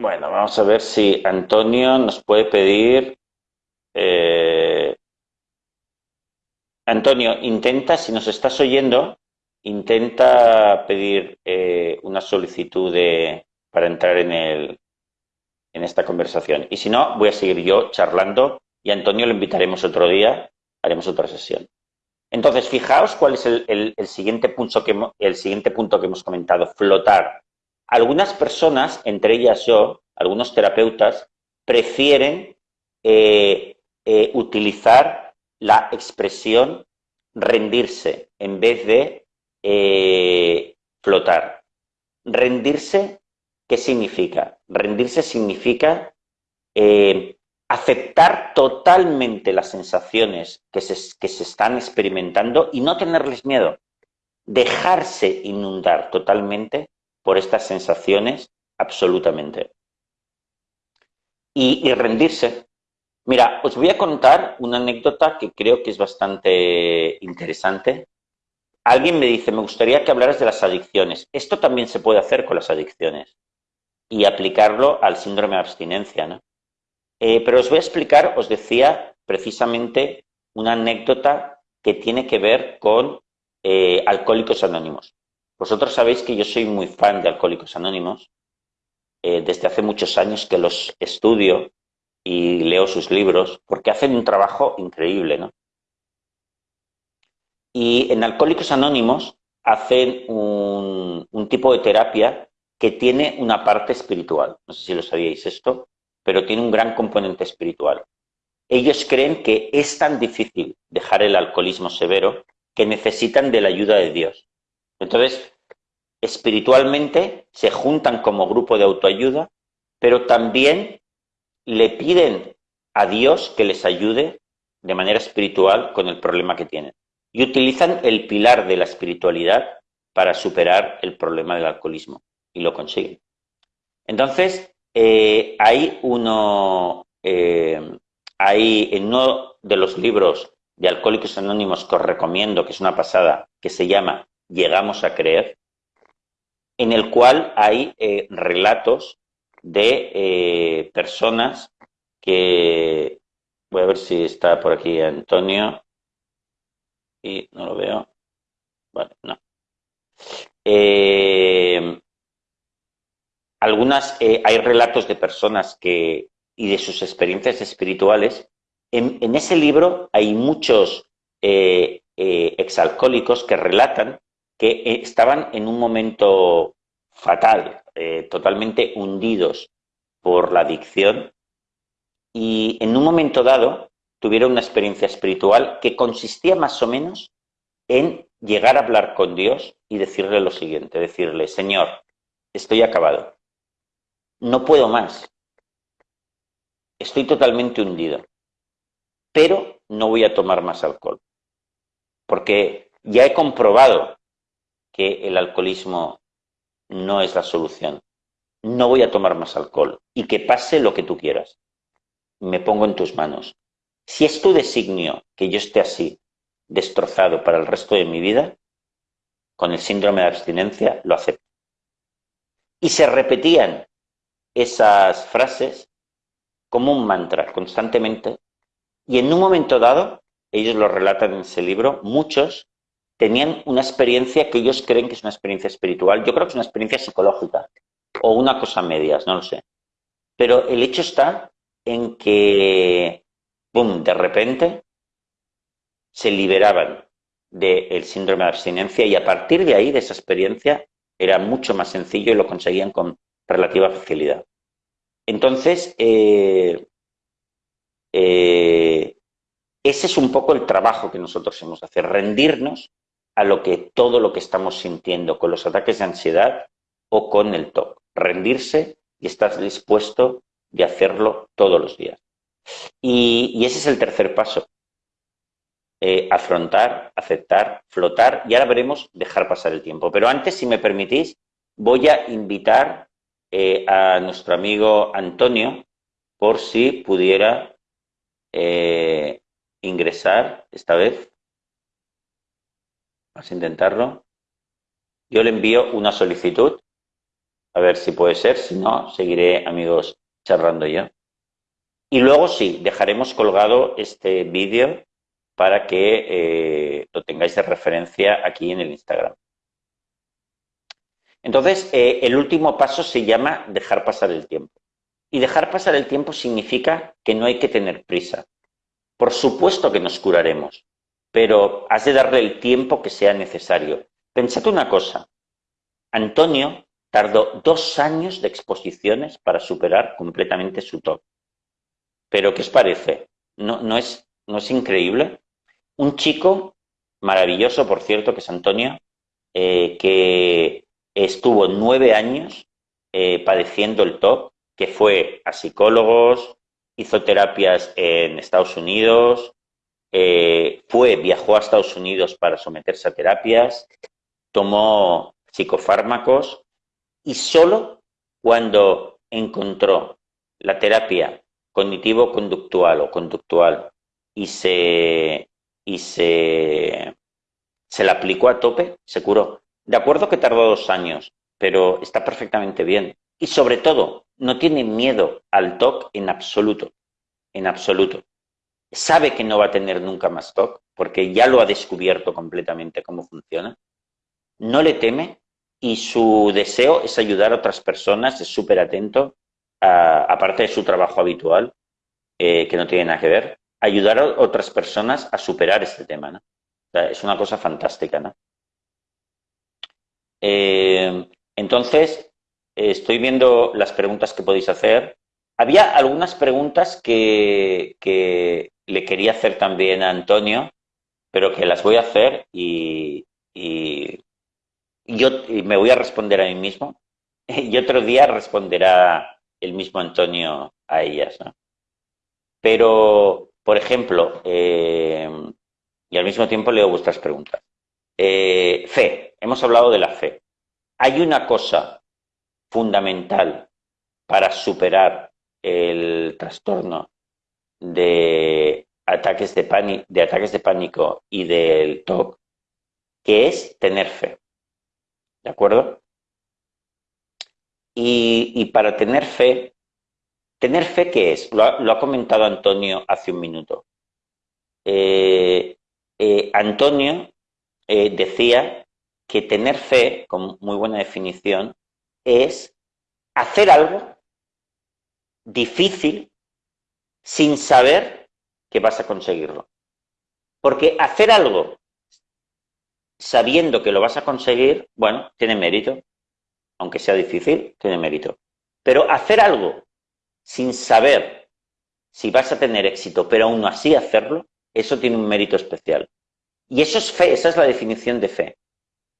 Bueno, vamos a ver si Antonio nos puede pedir eh, Antonio, intenta, si nos estás oyendo, intenta pedir eh, una solicitud de, para entrar en, el, en esta conversación. Y si no, voy a seguir yo charlando y a Antonio lo invitaremos otro día, haremos otra sesión. Entonces, fijaos cuál es el, siguiente, punto que, el siguiente punto que hemos comentado, flotar. Algunas personas, entre ellas yo, algunos terapeutas, prefieren eh, eh, utilizar la expresión rendirse en vez de eh, flotar. Rendirse, ¿qué significa? Rendirse significa eh, aceptar totalmente las sensaciones que se, que se están experimentando y no tenerles miedo. Dejarse inundar totalmente por estas sensaciones absolutamente. Y, y rendirse, Mira, os voy a contar una anécdota que creo que es bastante interesante. Alguien me dice, me gustaría que hablaras de las adicciones. Esto también se puede hacer con las adicciones y aplicarlo al síndrome de abstinencia, ¿no? Eh, pero os voy a explicar, os decía precisamente una anécdota que tiene que ver con eh, Alcohólicos Anónimos. Vosotros sabéis que yo soy muy fan de Alcohólicos Anónimos. Eh, desde hace muchos años que los estudio y leo sus libros porque hacen un trabajo increíble, ¿no? Y en Alcohólicos Anónimos hacen un, un tipo de terapia que tiene una parte espiritual. No sé si lo sabíais esto, pero tiene un gran componente espiritual. Ellos creen que es tan difícil dejar el alcoholismo severo que necesitan de la ayuda de Dios. Entonces, espiritualmente se juntan como grupo de autoayuda, pero también le piden a Dios que les ayude de manera espiritual con el problema que tienen. Y utilizan el pilar de la espiritualidad para superar el problema del alcoholismo. Y lo consiguen. Entonces, eh, hay uno, eh, hay en uno de los libros de Alcohólicos Anónimos que os recomiendo, que es una pasada, que se llama Llegamos a creer, en el cual hay eh, relatos de eh, personas que... Voy a ver si está por aquí Antonio. Y no lo veo. Vale, no. Eh, algunas, eh, hay relatos de personas que, y de sus experiencias espirituales. En, en ese libro hay muchos exalcohólicos que relatan que estaban en un momento fatal, eh, totalmente hundidos por la adicción. Y en un momento dado tuvieron una experiencia espiritual que consistía más o menos en llegar a hablar con Dios y decirle lo siguiente, decirle, Señor, estoy acabado, no puedo más, estoy totalmente hundido, pero no voy a tomar más alcohol, porque ya he comprobado que el alcoholismo no es la solución. No voy a tomar más alcohol y que pase lo que tú quieras. Me pongo en tus manos. Si es tu designio que yo esté así, destrozado para el resto de mi vida, con el síndrome de abstinencia, lo acepto. Y se repetían esas frases como un mantra constantemente. Y en un momento dado, ellos lo relatan en ese libro, muchos tenían una experiencia que ellos creen que es una experiencia espiritual. Yo creo que es una experiencia psicológica o una cosa medias, no lo sé. Pero el hecho está en que, boom, de repente se liberaban del síndrome de abstinencia y a partir de ahí, de esa experiencia, era mucho más sencillo y lo conseguían con relativa facilidad. Entonces, eh, eh, ese es un poco el trabajo que nosotros hemos de hacer, rendirnos a lo que todo lo que estamos sintiendo con los ataques de ansiedad o con el TOC. Rendirse y estar dispuesto de hacerlo todos los días. Y, ese es el tercer paso. Eh, afrontar, aceptar, flotar y ahora veremos dejar pasar el tiempo. Pero antes, si me permitís, voy a invitar eh, a nuestro amigo Antonio por si pudiera eh, ingresar esta vez. Vamos a intentarlo. Yo le envío una solicitud, a ver si puede ser, si no, seguiré, amigos, charlando yo. Y luego sí, dejaremos colgado este vídeo para que eh, lo tengáis de referencia aquí en el Instagram. Entonces, eh, el último paso se llama dejar pasar el tiempo. Y dejar pasar el tiempo significa que no hay que tener prisa. Por supuesto que nos curaremos, pero has de darle el tiempo que sea necesario. Pensad una cosa, Antonio tardó dos años de exposiciones para superar completamente su top. Pero, ¿qué os parece? ¿No, no, es, ¿No es increíble? Un chico maravilloso, por cierto, que es Antonio, eh, que estuvo nueve años eh, padeciendo el TOC, que fue a psicólogos, hizo terapias en Estados Unidos, eh, fue, viajó a Estados Unidos para someterse a terapias, tomó psicofármacos y solo cuando encontró la terapia cognitivo-conductual o conductual y se, y se, se la aplicó a tope, se curó. De acuerdo que tardó dos años, pero está perfectamente bien. Y sobre todo, no tiene miedo al TOC en absoluto, en absoluto. Sabe que no va a tener nunca más TOC, porque ya lo ha descubierto completamente cómo funciona. No le teme y su deseo es ayudar a otras personas, es súper atento, aparte de su trabajo habitual, eh, que no tiene nada que ver, ayudar a otras personas a superar este tema. ¿no? es una cosa fantástica. ¿no? Eh, entonces, estoy viendo las preguntas que podéis hacer. Había algunas preguntas que, le quería hacer también a Antonio, pero que las voy a hacer y, yo me voy a responder a mí mismo y otro día responderá el mismo Antonio a ellas. Pero, por ejemplo, eh, y al mismo tiempo leo vuestras preguntas. Eh, fe, hemos hablado de la fe. Hay una cosa fundamental para superar el trastorno de ataques de, pánico, de ataques de pánico y del TOC, que es tener fe. ¿De acuerdo? Y, para tener fe, ¿tener fe qué es? Lo ha, comentado Antonio hace un minuto. Eh, eh, Antonio eh, decía que tener fe, con muy buena definición, es hacer algo difícil sin saber que vas a conseguirlo. Porque hacer algo sabiendo que lo vas a conseguir, bueno, tiene mérito. Aunque sea difícil, tiene mérito. Pero hacer algo sin saber si vas a tener éxito, pero aún así hacerlo, eso tiene un mérito especial. Y eso es fe, esa es la definición de fe.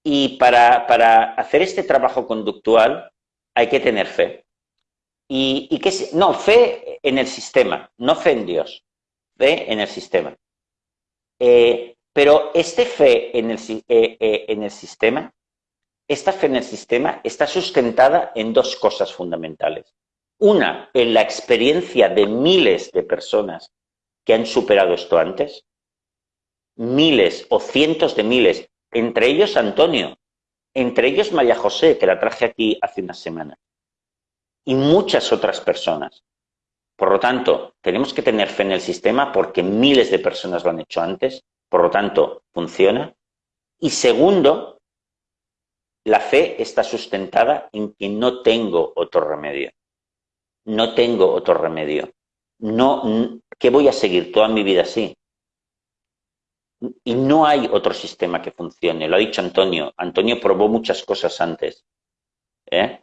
Y para, para hacer este trabajo conductual hay que tener fe. ¿Y, y qué No, fe en el sistema, no fe en Dios, fe en el sistema. Eh, pero este fe en el, eh, eh, en el sistema, esta fe en el sistema está sustentada en dos cosas fundamentales. Una, en la experiencia de miles de personas que han superado esto antes, miles o cientos de miles, entre ellos Antonio, entre ellos María José, que la traje aquí hace una semana, y muchas otras personas. Por lo tanto, tenemos que tener fe en el sistema porque miles de personas lo han hecho antes, por lo tanto, funciona. Y segundo, la fe está sustentada en que no tengo otro remedio. No tengo otro remedio. No, ¿Qué voy a seguir toda mi vida así? Y no hay otro sistema que funcione. Lo ha dicho Antonio. Antonio probó muchas cosas antes. ¿eh?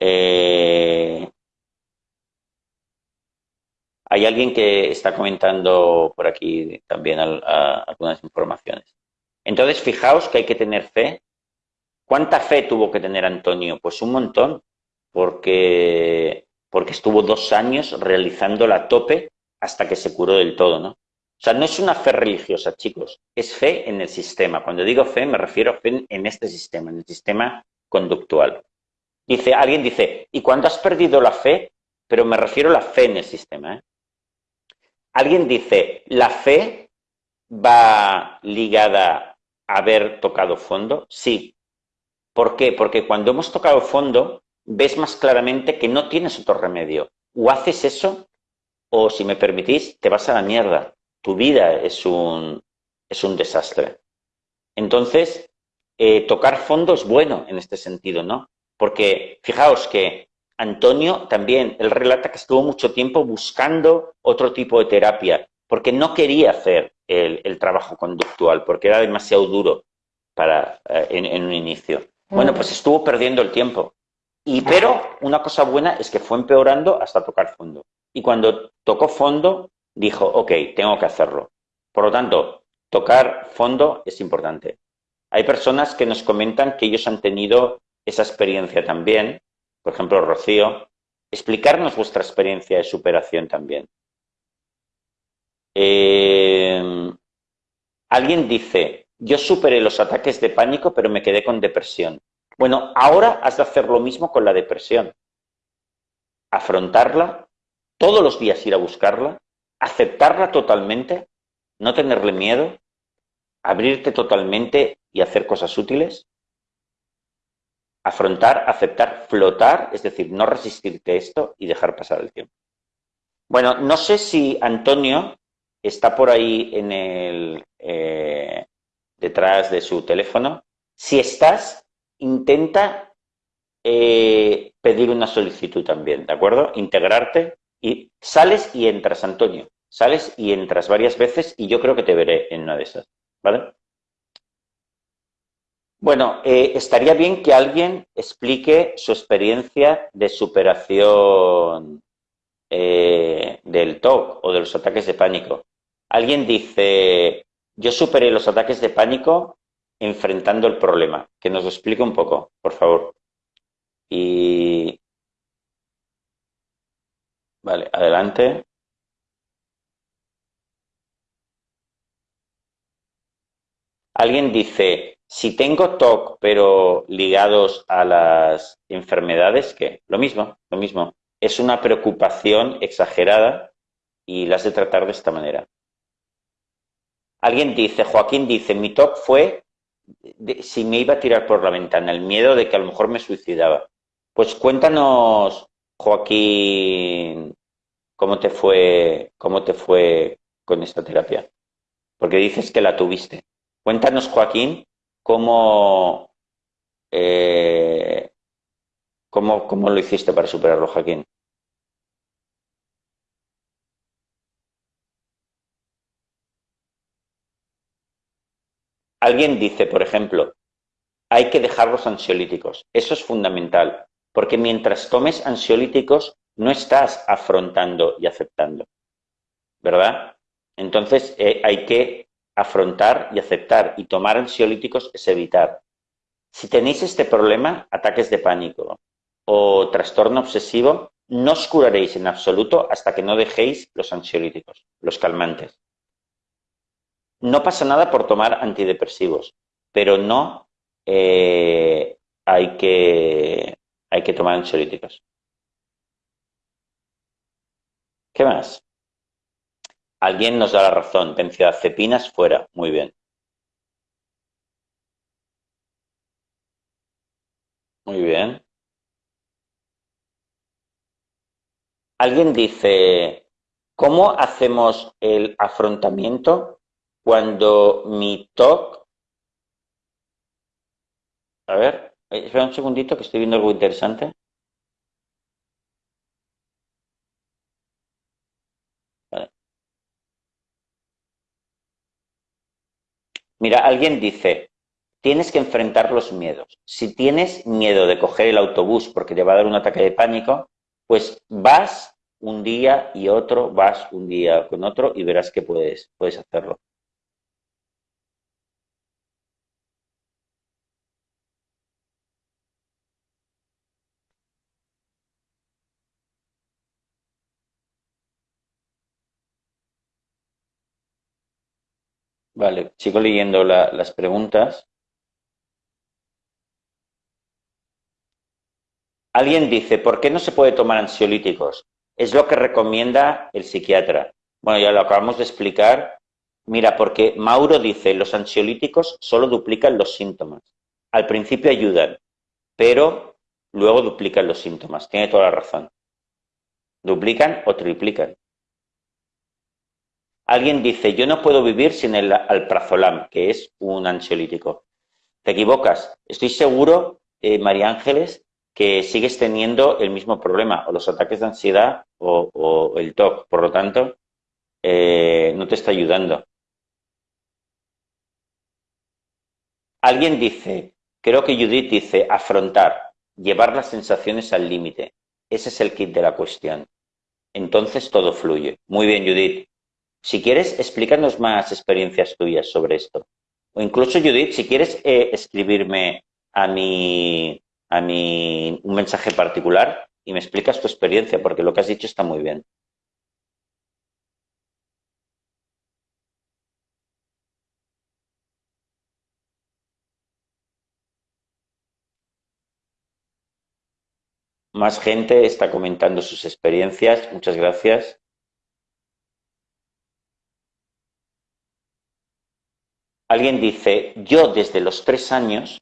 Eh, hay alguien que está comentando por aquí también algunas informaciones. Entonces, fijaos que hay que tener fe. ¿Cuánta fe tuvo que tener Antonio? Pues un montón, porque, porque estuvo dos años realizando la tope hasta que se curó del todo, ¿no? O sea, no es una fe religiosa, chicos, es fe en el sistema. Cuando digo fe, me refiero a fe en este sistema, en el sistema conductual. Dice, alguien dice, ¿y cuando has perdido la fe? Pero me refiero a la fe en el sistema. ¿eh? Alguien dice, ¿la fe va ligada a haber tocado fondo? Sí. ¿Por qué? Porque cuando hemos tocado fondo, ves más claramente que no tienes otro remedio. O haces eso, o si me permitís, te vas a la mierda. Tu vida es un, es un desastre. Entonces, eh, tocar fondo es bueno en este sentido, ¿no? Porque fijaos que Antonio también, él relata que estuvo mucho tiempo buscando otro tipo de terapia, porque no quería hacer el, trabajo conductual, porque era demasiado duro para, eh, en, un inicio. Bueno, pues estuvo perdiendo el tiempo. Y, pero una cosa buena es que fue empeorando hasta tocar fondo. Y cuando tocó fondo, dijo, ok, tengo que hacerlo. Por lo tanto, tocar fondo es importante. Hay personas que nos comentan que ellos han tenido esa experiencia también, por ejemplo, Rocío, explicarnos vuestra experiencia de superación también. Eh, alguien dice, yo superé los ataques de pánico, pero me quedé con depresión. Bueno, ahora has de hacer lo mismo con la depresión. Afrontarla, todos los días ir a buscarla, aceptarla totalmente, no tenerle miedo, abrirte totalmente y hacer cosas útiles afrontar, aceptar, flotar, es decir, no resistirte esto y dejar pasar el tiempo. Bueno, no sé si Antonio está por ahí en el eh, detrás de su teléfono. Si estás, intenta eh, pedir una solicitud también, ¿de acuerdo? Integrarte y sales y entras, Antonio. Sales y entras varias veces y yo creo que te veré en una de esas, ¿vale? Bueno, eh, estaría bien que alguien explique su experiencia de superación eh, del TOC o de los ataques de pánico. Alguien dice, yo superé los ataques de pánico enfrentando el problema. Que nos lo explique un poco, por favor. Y... Vale, adelante. Alguien dice, si tengo TOC, pero ligados a las enfermedades, ¿qué? Lo mismo, lo mismo. Es una preocupación exagerada y las de tratar de esta manera. Alguien dice, Joaquín dice, mi TOC fue si me iba a tirar por la ventana, el miedo de que a lo mejor me suicidaba. Pues cuéntanos, Joaquín, cómo te fue, cómo te fue con esta terapia. Porque dices que la tuviste. Cuéntanos, Joaquín, eh, ¿Cómo, cómo, lo hiciste para superarlo, Joaquín? Alguien dice, por ejemplo, hay que dejar los ansiolíticos. Eso es fundamental, porque mientras tomes ansiolíticos no estás afrontando y aceptando, ¿verdad? Entonces eh, hay que afrontar y aceptar y tomar ansiolíticos es evitar. Si tenéis este problema, ataques de pánico o trastorno obsesivo, no os curaréis en absoluto hasta que no dejéis los ansiolíticos, los calmantes. No pasa nada por tomar antidepresivos, pero no eh, hay, que, hay que tomar ansiolíticos. ¿Qué más? Alguien nos da la razón. Benzodiazepinas fuera. Muy bien. Muy bien. Alguien dice, ¿cómo hacemos el afrontamiento cuando mi TOC... A ver, eh, espera un segundito que estoy viendo algo interesante. Mira, alguien dice, tienes que enfrentar los miedos. Si tienes miedo de coger el autobús porque te va a dar un ataque de pánico, pues vas un día y otro, vas un día con otro y verás que puedes, puedes hacerlo. Vale, sigo leyendo las preguntas. Alguien dice, ¿por qué no se puede tomar ansiolíticos? Es lo que recomienda el psiquiatra. Bueno, ya lo acabamos de explicar. Mira, porque Mauro dice, los ansiolíticos solo duplican los síntomas. Al principio ayudan, pero luego duplican los síntomas. Tiene toda la razón. Duplican o triplican. Alguien dice, yo no puedo vivir sin el alprazolam, que es un ansiolítico. Te equivocas. Estoy seguro, eh, María Ángeles, que sigues teniendo el mismo problema, o los ataques de ansiedad o, el TOC. Por lo tanto, eh, no te está ayudando. Alguien dice, creo que Judith dice, afrontar, llevar las sensaciones al límite. Ese es el kit de la cuestión. Entonces todo fluye. Muy bien, Judith. Si quieres, explícanos más experiencias tuyas sobre esto. O incluso, Judith, si quieres eh, escribirme a mi, a mi un mensaje particular y me explicas tu experiencia, porque lo que has dicho está muy bien. Más gente está comentando sus experiencias. Muchas gracias. Alguien dice, yo desde los tres años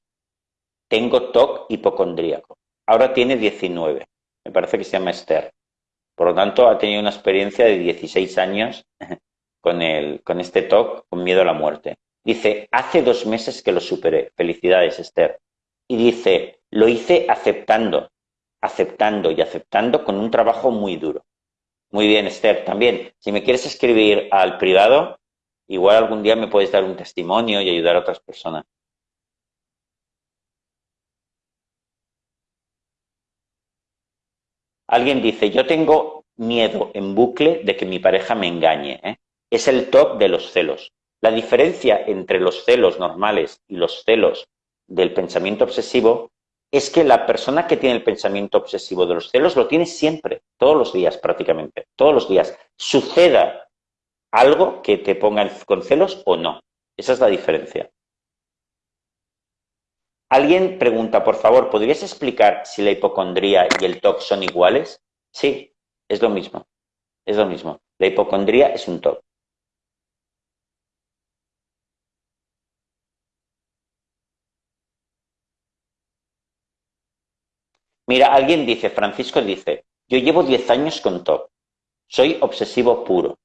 tengo TOC hipocondríaco. Ahora tiene 19. Me parece que se llama Esther. Por lo tanto, ha tenido una experiencia de 16 años con, el, con este TOC, con miedo a la muerte. Dice, hace dos meses que lo superé. Felicidades, Esther. Y dice, lo hice aceptando, aceptando y aceptando con un trabajo muy duro. Muy bien, Esther. También, si me quieres escribir al privado, igual algún día me puedes dar un testimonio y ayudar a otras personas. Alguien dice, yo tengo miedo en bucle de que mi pareja me engañe. ¿eh? Es el top de los celos. La diferencia entre los celos normales y los celos del pensamiento obsesivo es que la persona que tiene el pensamiento obsesivo de los celos lo tiene siempre, todos los días prácticamente, todos los días. Suceda algo que te ponga con celos o no. Esa es la diferencia. Alguien pregunta, por favor, ¿podrías explicar si la hipocondría y el TOC son iguales? Sí, es lo mismo. Es lo mismo. La hipocondría es un TOC. Mira, alguien dice, Francisco dice, yo llevo 10 años con TOC. Soy obsesivo puro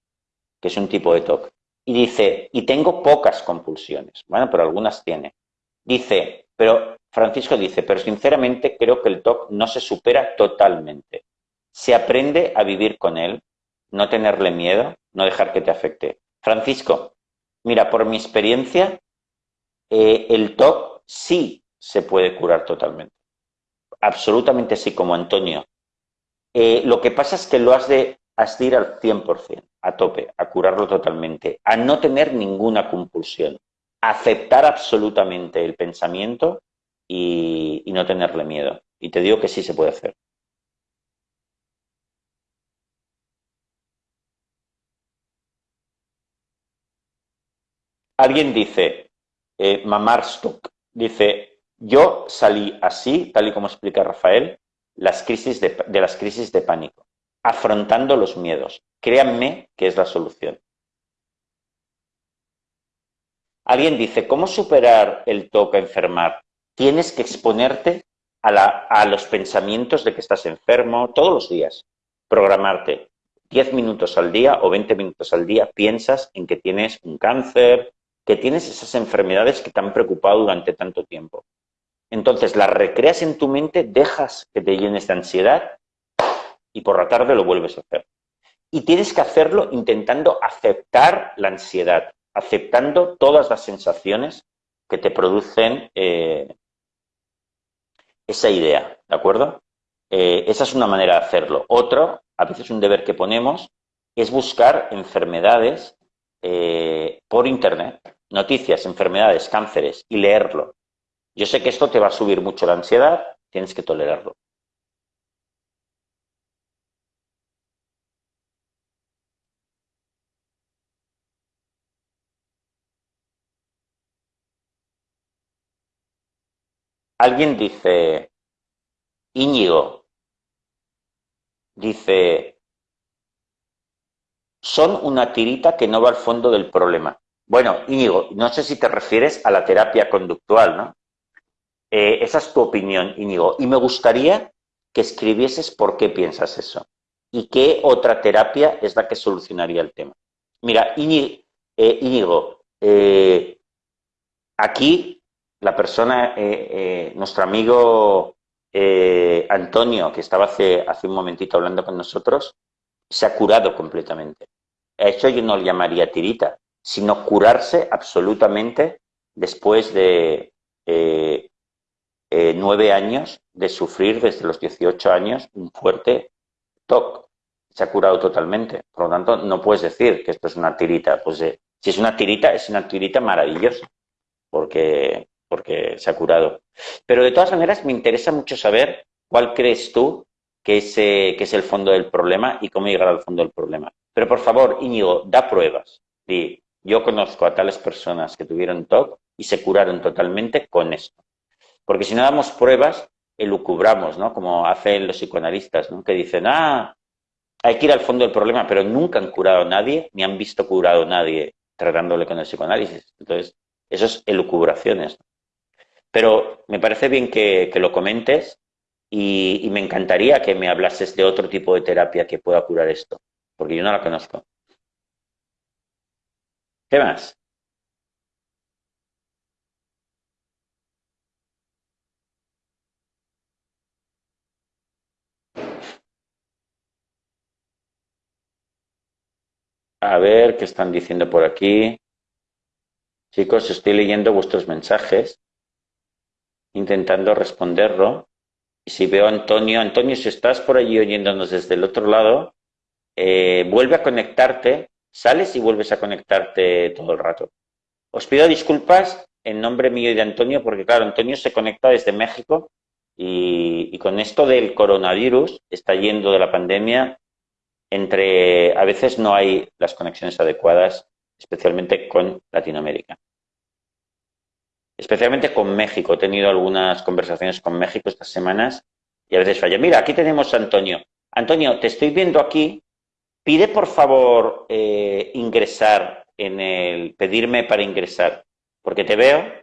es un tipo de TOC. Y dice, y tengo pocas compulsiones. Bueno, pero algunas tiene. Dice, pero Francisco dice, pero sinceramente creo que el TOC no se supera totalmente. Se aprende a vivir con él, no tenerle miedo, no dejar que te afecte. Francisco, mira, por mi experiencia, eh, el TOC sí se puede curar totalmente. Absolutamente sí, como Antonio. Eh, lo que pasa es que lo has de, hasta ir al 100%, a tope, a curarlo totalmente, a no tener ninguna compulsión, a aceptar absolutamente el pensamiento y, y no tenerle miedo. Y te digo que sí se puede hacer. Alguien dice, eh, Mamar Stuck, dice, yo salí así, tal y como explica Rafael, las crisis de, de las crisis de pánico afrontando los miedos. Créanme que es la solución. Alguien dice, ¿cómo superar el toque a enfermar? Tienes que exponerte a, los pensamientos de que estás enfermo todos los días. Programarte 10 minutos al día o 20 minutos al día, piensas en que tienes un cáncer, que tienes esas enfermedades que te han preocupado durante tanto tiempo. Entonces las recreas en tu mente, dejas que te llenes de ansiedad y por la tarde lo vuelves a hacer. Y tienes que hacerlo intentando aceptar la ansiedad, aceptando todas las sensaciones que te producen eh, esa idea, ¿de acuerdo? Eh, esa es una manera de hacerlo. Otro, a veces un deber que ponemos, es buscar enfermedades eh, por Internet, noticias, enfermedades, cánceres, y leerlo. Yo sé que esto te va a subir mucho la ansiedad, tienes que tolerarlo. Alguien dice, Íñigo, dice, son una tirita que no va al fondo del problema. Bueno, Íñigo, no sé si te refieres a la terapia conductual, ¿no? Eh, esa es tu opinión, Íñigo. Y me gustaría que escribieses por qué piensas eso y qué otra terapia es la que solucionaría el tema. Mira, Íñigo, eh, eh, aquí la persona, eh, eh, nuestro amigo eh, Antonio, que estaba hace, hace un momentito hablando con nosotros, se ha curado completamente. A eso yo no le llamaría tirita, sino curarse absolutamente después de nueve años de sufrir desde los 18 años un fuerte TOC. Se ha curado totalmente. Por lo tanto, no puedes decir que esto es una tirita. Pues si es una tirita, es una tirita maravillosa. Porque porque se ha curado. Pero de todas maneras me interesa mucho saber cuál crees tú que es, eh, que es el fondo del problema y cómo llegar al fondo del problema. Pero por favor, Íñigo, da pruebas. Y yo conozco a tales personas que tuvieron TOC y se curaron totalmente con esto. Porque si no damos pruebas, elucubramos, ¿no? Como hacen los psicoanalistas, ¿no? Que dicen, ah, hay que ir al fondo del problema, pero nunca han curado a nadie, ni han visto curado a nadie tratándole con el psicoanálisis. Entonces, eso es elucubraciones. Pero me parece bien que, lo comentes y, me encantaría que me hablases de otro tipo de terapia que pueda curar esto, porque yo no la conozco. ¿Qué más? A ver qué están diciendo por aquí. Chicos, estoy leyendo vuestros mensajes intentando responderlo. Y si veo a Antonio, Antonio, si estás por allí oyéndonos desde el otro lado, eh, vuelve a conectarte, sales y vuelves a conectarte todo el rato. Os pido disculpas en nombre mío y de Antonio, porque claro, Antonio se conecta desde México y, y con esto del coronavirus, está yendo de la pandemia, entre a veces no hay las conexiones adecuadas, especialmente con Latinoamérica especialmente con México. He tenido algunas conversaciones con México estas semanas y a veces falla. Mira, aquí tenemos a Antonio. Antonio, te estoy viendo aquí. Pide por favor eh, ingresar en el, pedirme para ingresar, porque te veo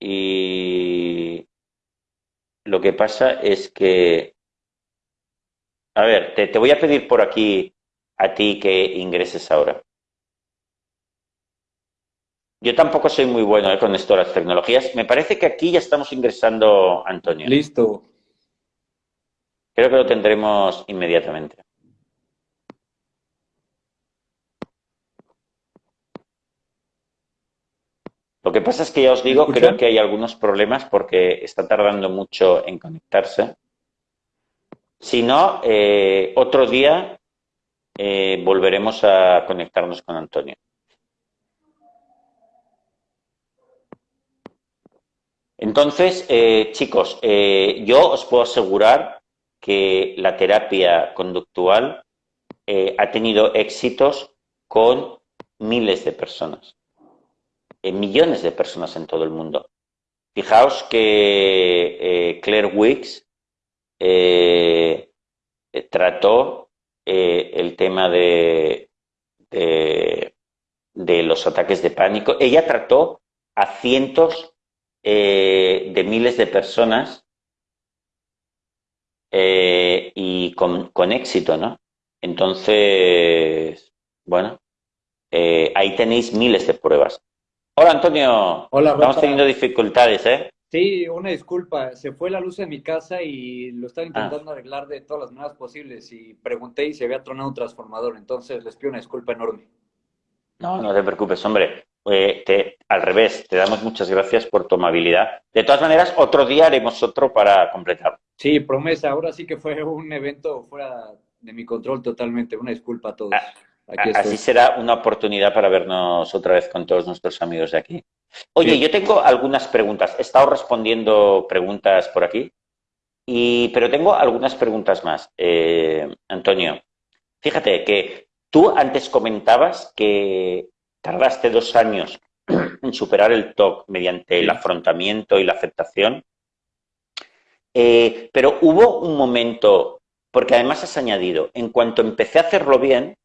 y lo que pasa es que, a ver, te voy a pedir por aquí a ti que ingreses ahora. Yo tampoco soy muy bueno eh, con esto de las tecnologías. Me parece que aquí ya estamos ingresando, Antonio. Listo. Creo que lo tendremos inmediatamente. Lo que pasa es que ya os digo, creo que hay algunos problemas porque está tardando mucho en conectarse. Si no, eh, otro día eh, volveremos a conectarnos con Antonio. Entonces, eh, chicos, eh, yo os puedo asegurar que la terapia conductual eh, ha tenido éxitos con miles de personas, millones de personas en todo el mundo. Fijaos que Claire Wicks trató el tema de, de, los ataques de pánico. Ella trató a cientos de miles de personas y con, con, éxito, ¿no? Entonces, bueno, ahí tenéis miles de pruebas. Hola Antonio. Hola, Estamos teniendo dificultades, ¿eh? Sí, una disculpa. Se fue la luz en mi casa y lo estaba intentando ah. arreglar de todas las maneras posibles y pregunté y se había tronado un transformador. Entonces les pido una disculpa enorme. No, no te preocupes, hombre. Eh, te, al revés, te damos muchas gracias por tu amabilidad. De todas maneras, otro día haremos otro para completar. Sí, promesa. Ahora sí que fue un evento fuera de mi control totalmente. Una disculpa a todos. Ah, Así será una oportunidad para vernos otra vez con todos nuestros amigos de aquí. Oye, yo tengo algunas preguntas. He estado respondiendo preguntas por aquí, y, pero tengo algunas preguntas más. Eh, Antonio, fíjate que tú antes comentabas que tardaste dos años en superar el TOC mediante el afrontamiento y la aceptación, eh, pero hubo un momento, porque además has añadido, en cuanto empecé a hacerlo bien,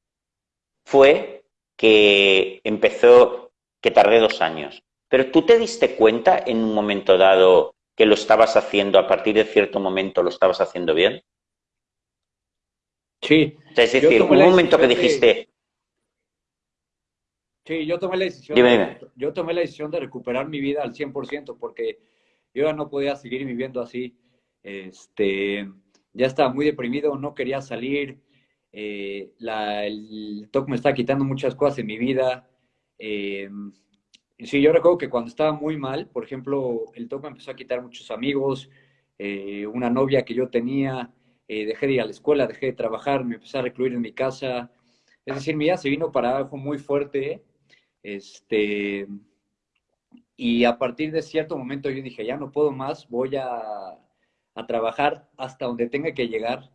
fue que empezó, que tardé dos años. Pero tú te diste cuenta en un momento dado que lo estabas haciendo, a partir de cierto momento lo estabas haciendo bien. Sí. es decir, un momento que dijiste... Sí, yo tomé la decisión. De, yo tomé la decisión de recuperar mi vida al 100% porque yo ya no podía seguir viviendo así. Este, ya estaba muy deprimido, no quería salir, eh, el TOC me está quitando muchas cosas en mi vida. Eh, sí, yo recuerdo que cuando estaba muy mal, por ejemplo, el TOC me empezó a quitar muchos amigos, eh, una novia que yo tenía, dejé de ir a la escuela, dejé de trabajar, me empecé a recluir en mi casa. Es decir, mi vida se vino para abajo muy fuerte. Este, y a partir de cierto momento yo dije, ya no puedo más, voy a, a trabajar hasta donde tenga que llegar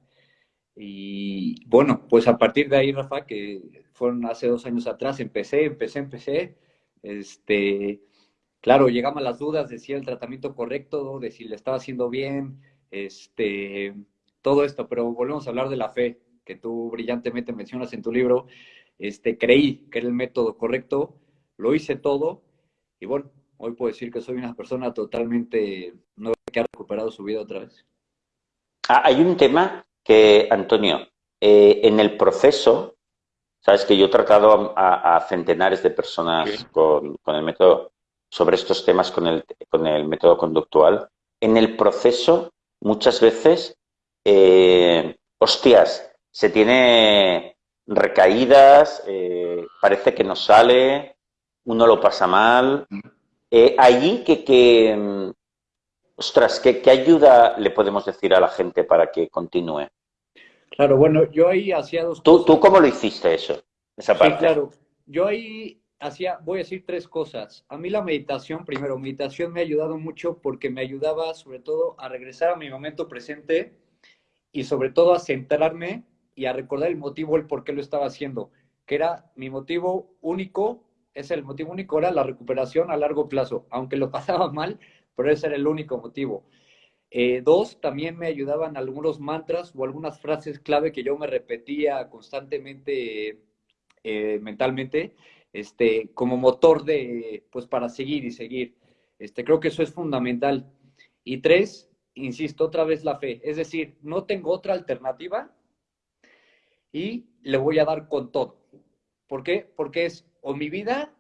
y bueno, pues a partir de ahí, Rafa, que fueron hace dos años atrás, empecé, empecé, empecé. Este, claro, llegaban las dudas de si era el tratamiento correcto, de si le estaba haciendo bien, este, todo esto, pero volvemos a hablar de la fe, que tú brillantemente mencionas en tu libro. Este, creí que era el método correcto, lo hice todo, y bueno, hoy puedo decir que soy una persona totalmente nueva que ha recuperado su vida otra vez. Ah, hay un tema que, Antonio, eh, en el proceso, sabes que yo he tratado a, centenares de personas con, el método, sobre estos temas con el, con el método conductual, en el proceso muchas veces, eh, hostias, se tiene recaídas, eh, parece que no sale, uno lo pasa mal. allí que, que, Ostras, ¿qué, ayuda le podemos decir a la gente para que continúe? Claro, bueno, yo ahí hacía dos ¿Tú, ¿Tú cómo lo hiciste eso? Esa parte? Sí, claro. Yo ahí hacía, voy a decir tres cosas. A mí la meditación, primero, meditación me ha ayudado mucho porque me ayudaba sobre todo a regresar a mi momento presente y sobre todo a centrarme y a recordar el motivo, el por qué lo estaba haciendo, que era mi motivo único, es el motivo único, era la recuperación a largo plazo. Aunque lo pasaba mal, pero ese era el único motivo. Eh, dos, también me ayudaban algunos mantras o algunas frases clave que yo me repetía constantemente eh, mentalmente, este, como motor de, pues para seguir y seguir. Este, creo que eso es fundamental. Y tres, insisto, otra vez la fe. Es decir, no tengo otra alternativa y le voy a dar con todo. ¿Por qué? Porque es o mi vida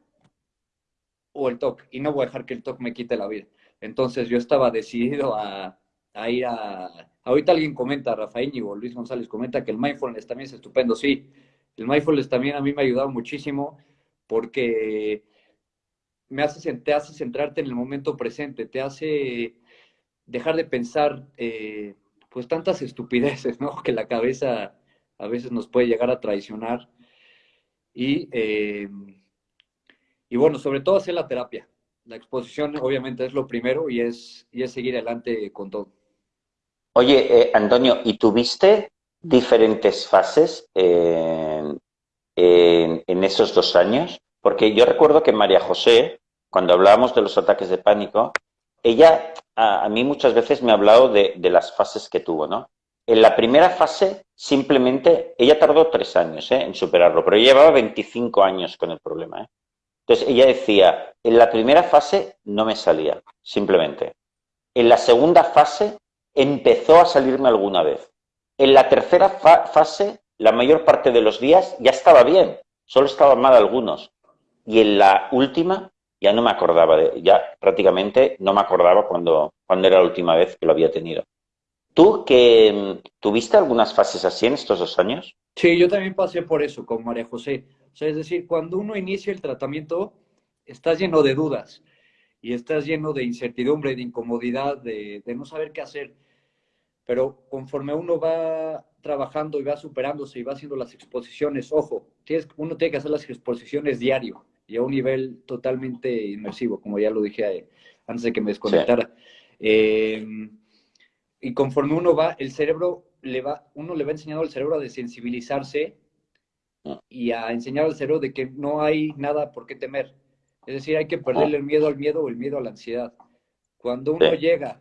o el TOC. Y no voy a dejar que el TOC me quite la vida. Entonces yo estaba decidido a, ir a... Ahorita alguien comenta, Rafael o Luis González comenta que el mindfulness también es estupendo. Sí, el mindfulness también a mí me ha ayudado muchísimo porque me hace, te hace centrarte en el momento presente, te hace dejar de pensar eh, pues tantas estupideces, ¿no? Que la cabeza a veces nos puede llegar a traicionar. Y, eh, y bueno, sobre todo hacer la terapia la exposición obviamente es lo primero y es, y es seguir adelante con todo. Oye, eh, Antonio, ¿y tuviste diferentes fases en, esos dos años? Porque yo recuerdo que María José, cuando hablábamos de los ataques de pánico, ella a, mí muchas veces me ha hablado de, las fases que tuvo, ¿no? En la primera fase, simplemente, ella tardó tres años ¿eh? en superarlo, pero llevaba 25 años con el problema. ¿eh? Entonces, ella decía, en la primera fase no me salía, simplemente. En la segunda fase empezó a salirme alguna vez. En la tercera fase, la mayor parte de los días ya estaba bien, solo estaban mal algunos. Y en la última, ya no me acordaba, de, ya prácticamente no me acordaba cuando, cuando era la última vez que lo había tenido. ¿Tú que mm, tuviste algunas fases así en estos dos años? Sí, yo también pasé por eso con María José. O sea, es decir, cuando uno inicia el tratamiento, estás lleno de dudas y estás lleno de incertidumbre, de incomodidad, de, de no saber qué hacer. Pero conforme uno va trabajando y va superándose y va haciendo las exposiciones, ojo, tienes, uno tiene que hacer las exposiciones diario y a un nivel totalmente inmersivo, como ya lo dije eh, antes de que me desconectara. Em, y conforme uno va, el cerebro le va, uno le va enseñando al cerebro a desensibilizarse ah. y a enseñar al cerebro de que no hay nada por qué temer. Es decir, hay que perderle ah. el miedo al miedo o el miedo a la ansiedad. Cuando uno llega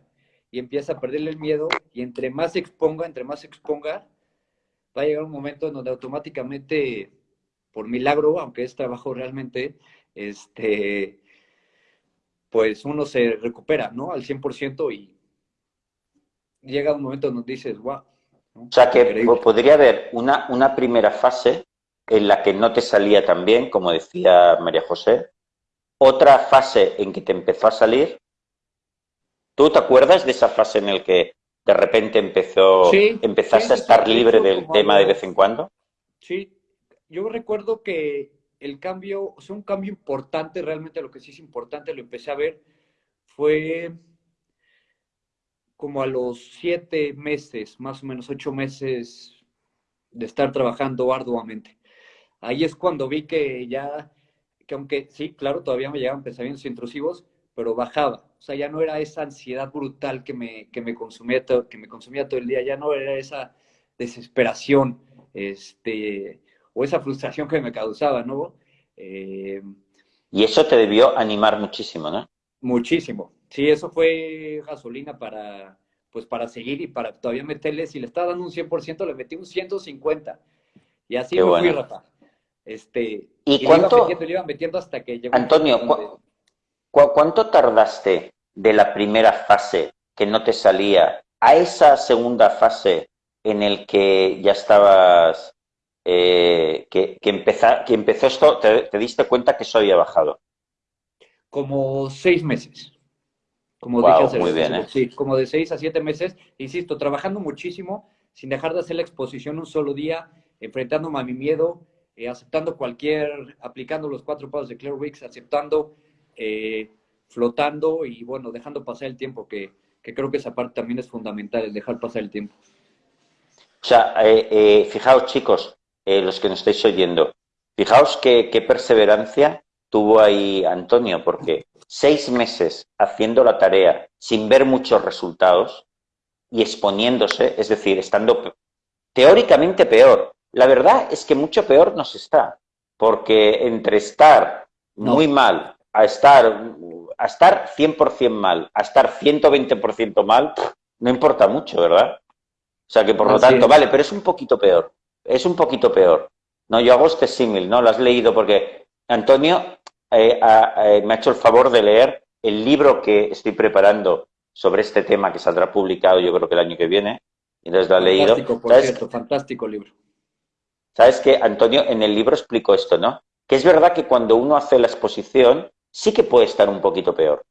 y empieza a perderle el miedo, y entre más se exponga, entre más se exponga, va a llegar un momento en donde automáticamente, por milagro, aunque es trabajo realmente, este, pues uno se recupera, ¿no? Al 100% y llega un momento donde dices, wow. O sea que podría haber una, una primera fase en la que no te salía tan bien, como decía María José, otra fase en que te empezó a salir ¿Tú te acuerdas de esa fase en la que de repente empezó, empezaste a estar libre del tema de vez en cuando? Sí, yo recuerdo que el cambio, o sea, un cambio importante, realmente lo que sí es importante, lo empecé a ver, fue como a los siete meses, más o menos ocho meses de estar trabajando arduamente. Ahí es cuando vi que ya, que aunque sí, claro, todavía me llegaban pensamientos intrusivos, pero bajaba. O sea, ya no era esa ansiedad brutal que me, que me, consumía, todo, que me consumía todo el día, ya no era esa desesperación este, o esa frustración que me causaba, ¿no? Eh, y eso te debió animar muchísimo, ¿no? Muchísimo. Sí, eso fue gasolina para, pues para seguir y para todavía meterle, si le estaba dando un 100%, le metí un 150. Y así me fui, Rafa. Este, ¿Y, cuánto? Le iba, metiendo, hasta que llegó Antonio, ¿cuánto tardaste de la primera fase que no te salía a esa segunda fase en el que ya estabas, eh, que, que, que empezó esto, te, diste cuenta que eso había bajado? Como seis meses. Como dije muy bien, ¿eh? Sí, como de seis a siete meses, insisto, trabajando muchísimo, sin dejar de hacer la exposición un solo día, enfrentándome a mi miedo, eh, aceptando cualquier, aplicando los cuatro pasos de Claire Wicks, aceptando eh, flotando y bueno, dejando pasar el tiempo, que, creo que esa parte también es fundamental, el dejar pasar el tiempo. O sea, fijaos chicos, los que nos estáis oyendo, fijaos qué, qué perseverancia tuvo ahí Antonio, porque seis meses haciendo la tarea sin ver muchos resultados y exponiéndose, es decir, estando teóricamente peor. La verdad es que mucho peor nos está, porque entre estar muy mal a estar a estar 100% mal, a estar 120% mal, no importa mucho, ¿verdad? O sea que por lo tanto, vale, pero es un poquito peor, es un poquito peor. No, yo hago este símil, ¿no? Lo has leído porque Antonio eh, me ha hecho el favor de leer el libro que estoy preparando sobre este tema que saldrá publicado yo creo que el año que viene. Entonces lo ha leído. Por cierto, fantástico libro. ¿Sabes que Antonio en el libro explico esto, ¿no? Que es verdad que cuando uno hace la exposición, sí que puede estar un poquito peor,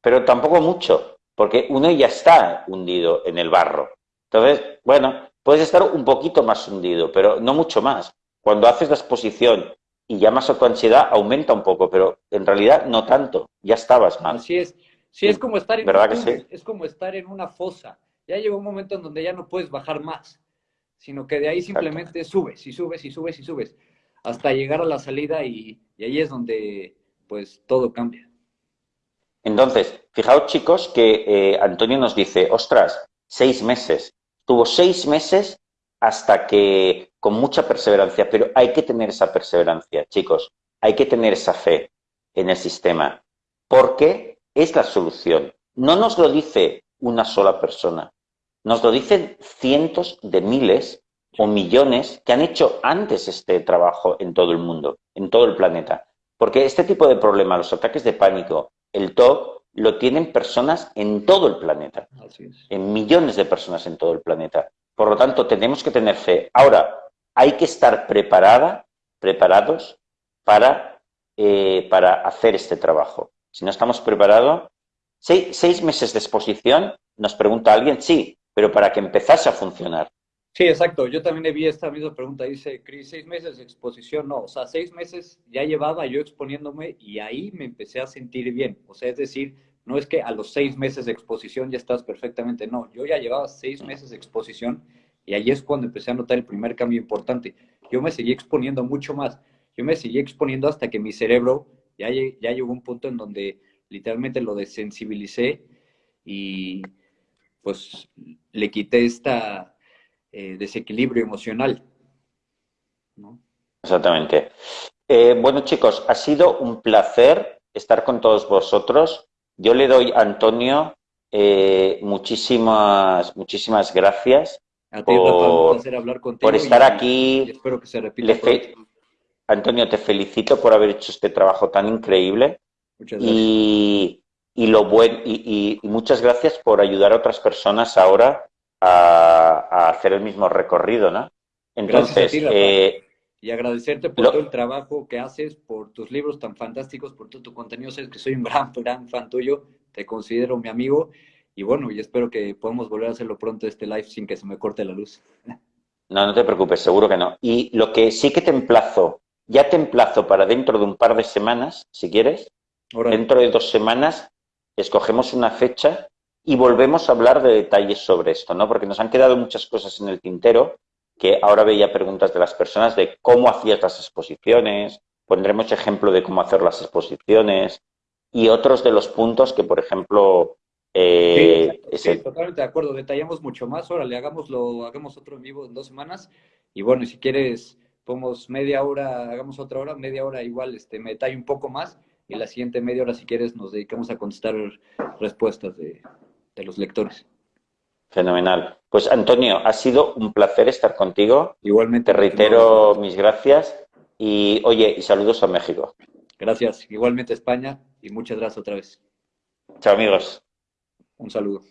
pero tampoco mucho, porque uno ya está hundido en el barro. Entonces, bueno, puedes estar un poquito más hundido, pero no mucho más. Cuando haces la exposición y llamas a tu ansiedad, aumenta un poco, pero en realidad no tanto, ya estabas mal. Así es. Sí, es como estar en ¿verdad que sí? es como estar en una fosa. Ya llegó un momento en donde ya no puedes bajar más, sino que de ahí simplemente subes y subes y subes y subes hasta llegar a la salida y ahí es donde pues todo cambia. Entonces, fijaos chicos que eh, Antonio nos dice, ostras, seis meses. Tuvo seis meses hasta que, con mucha perseverancia, pero hay que tener esa perseverancia, chicos. hay que tener esa fe en el sistema, porque es la solución. No nos lo dice una sola persona, nos lo dicen cientos de miles o millones que han hecho antes este trabajo en todo el mundo, en todo el planeta. Porque este tipo de problema, los ataques de pánico, el TOC, lo tienen personas en todo el planeta, en millones de personas en todo el planeta. Por lo tanto, tenemos que tener fe. Ahora, hay que estar preparada, preparados para, eh, para hacer este trabajo. Si no estamos preparados, seis, seis meses de exposición, nos pregunta alguien, sí, pero para que empezase a funcionar. Sí, exacto. Yo también vi esta misma pregunta. Dice, Cris, seis meses de exposición. No, o sea, seis meses ya llevaba yo exponiéndome y ahí me empecé a sentir bien. O sea, es decir, no es que a los seis meses de exposición ya estás perfectamente. No, yo ya llevaba seis meses de exposición y ahí es cuando empecé a notar el primer cambio importante. Yo me seguí exponiendo mucho más. Yo me seguí exponiendo hasta que mi cerebro ya, ya llegó un punto en donde literalmente lo desensibilicé y pues le quité esta eh, desequilibrio emocional. Exactamente. Eh, bueno, chicos, ha sido un placer estar con todos vosotros. Yo le doy a Antonio eh, muchísimas, muchísimas gracias por, por, estar aquí. espero que se repita. Antonio, te felicito por haber hecho este trabajo tan increíble. Muchas gracias. Y, y lo buen, y, y, muchas gracias por ayudar a otras personas ahora a, hacer el mismo recorrido, ¿no? Entonces, eh, y agradecerte por todo el trabajo que haces, por tus libros tan fantásticos, por todo tu contenido. Sabes que soy un gran, gran fan tuyo, te considero mi amigo y bueno, y espero que podamos volver a hacerlo pronto este live sin que se me corte la luz. No, no te preocupes, seguro que no. Y lo que sí que te emplazo, ya te emplazo para dentro de un par de semanas, si quieres, dentro de dos semanas, escogemos una fecha y volvemos a hablar de detalles sobre esto, ¿no? Porque nos han quedado muchas cosas en el tintero, que ahora veía preguntas de las personas de cómo hacías las exposiciones, pondremos ejemplo de cómo hacer las exposiciones y otros de los puntos que, por ejemplo... Eh, sí, totalmente de acuerdo. Detallamos mucho más. Ahora le hagámoslo, hagamos otro en vivo en dos semanas. Y bueno, si quieres, ponemos media hora, hagamos otra hora, media hora igual, este, me detalle un poco más. Y la siguiente media hora, si quieres, nos dedicamos a contestar respuestas de, de los lectores. Fenomenal. Pues Antonio, ha sido un placer estar contigo. Igualmente. Te reitero mis gracias y oye, y saludos a México. Gracias. Igualmente España y muchas gracias otra vez. Chao amigos. Un saludo.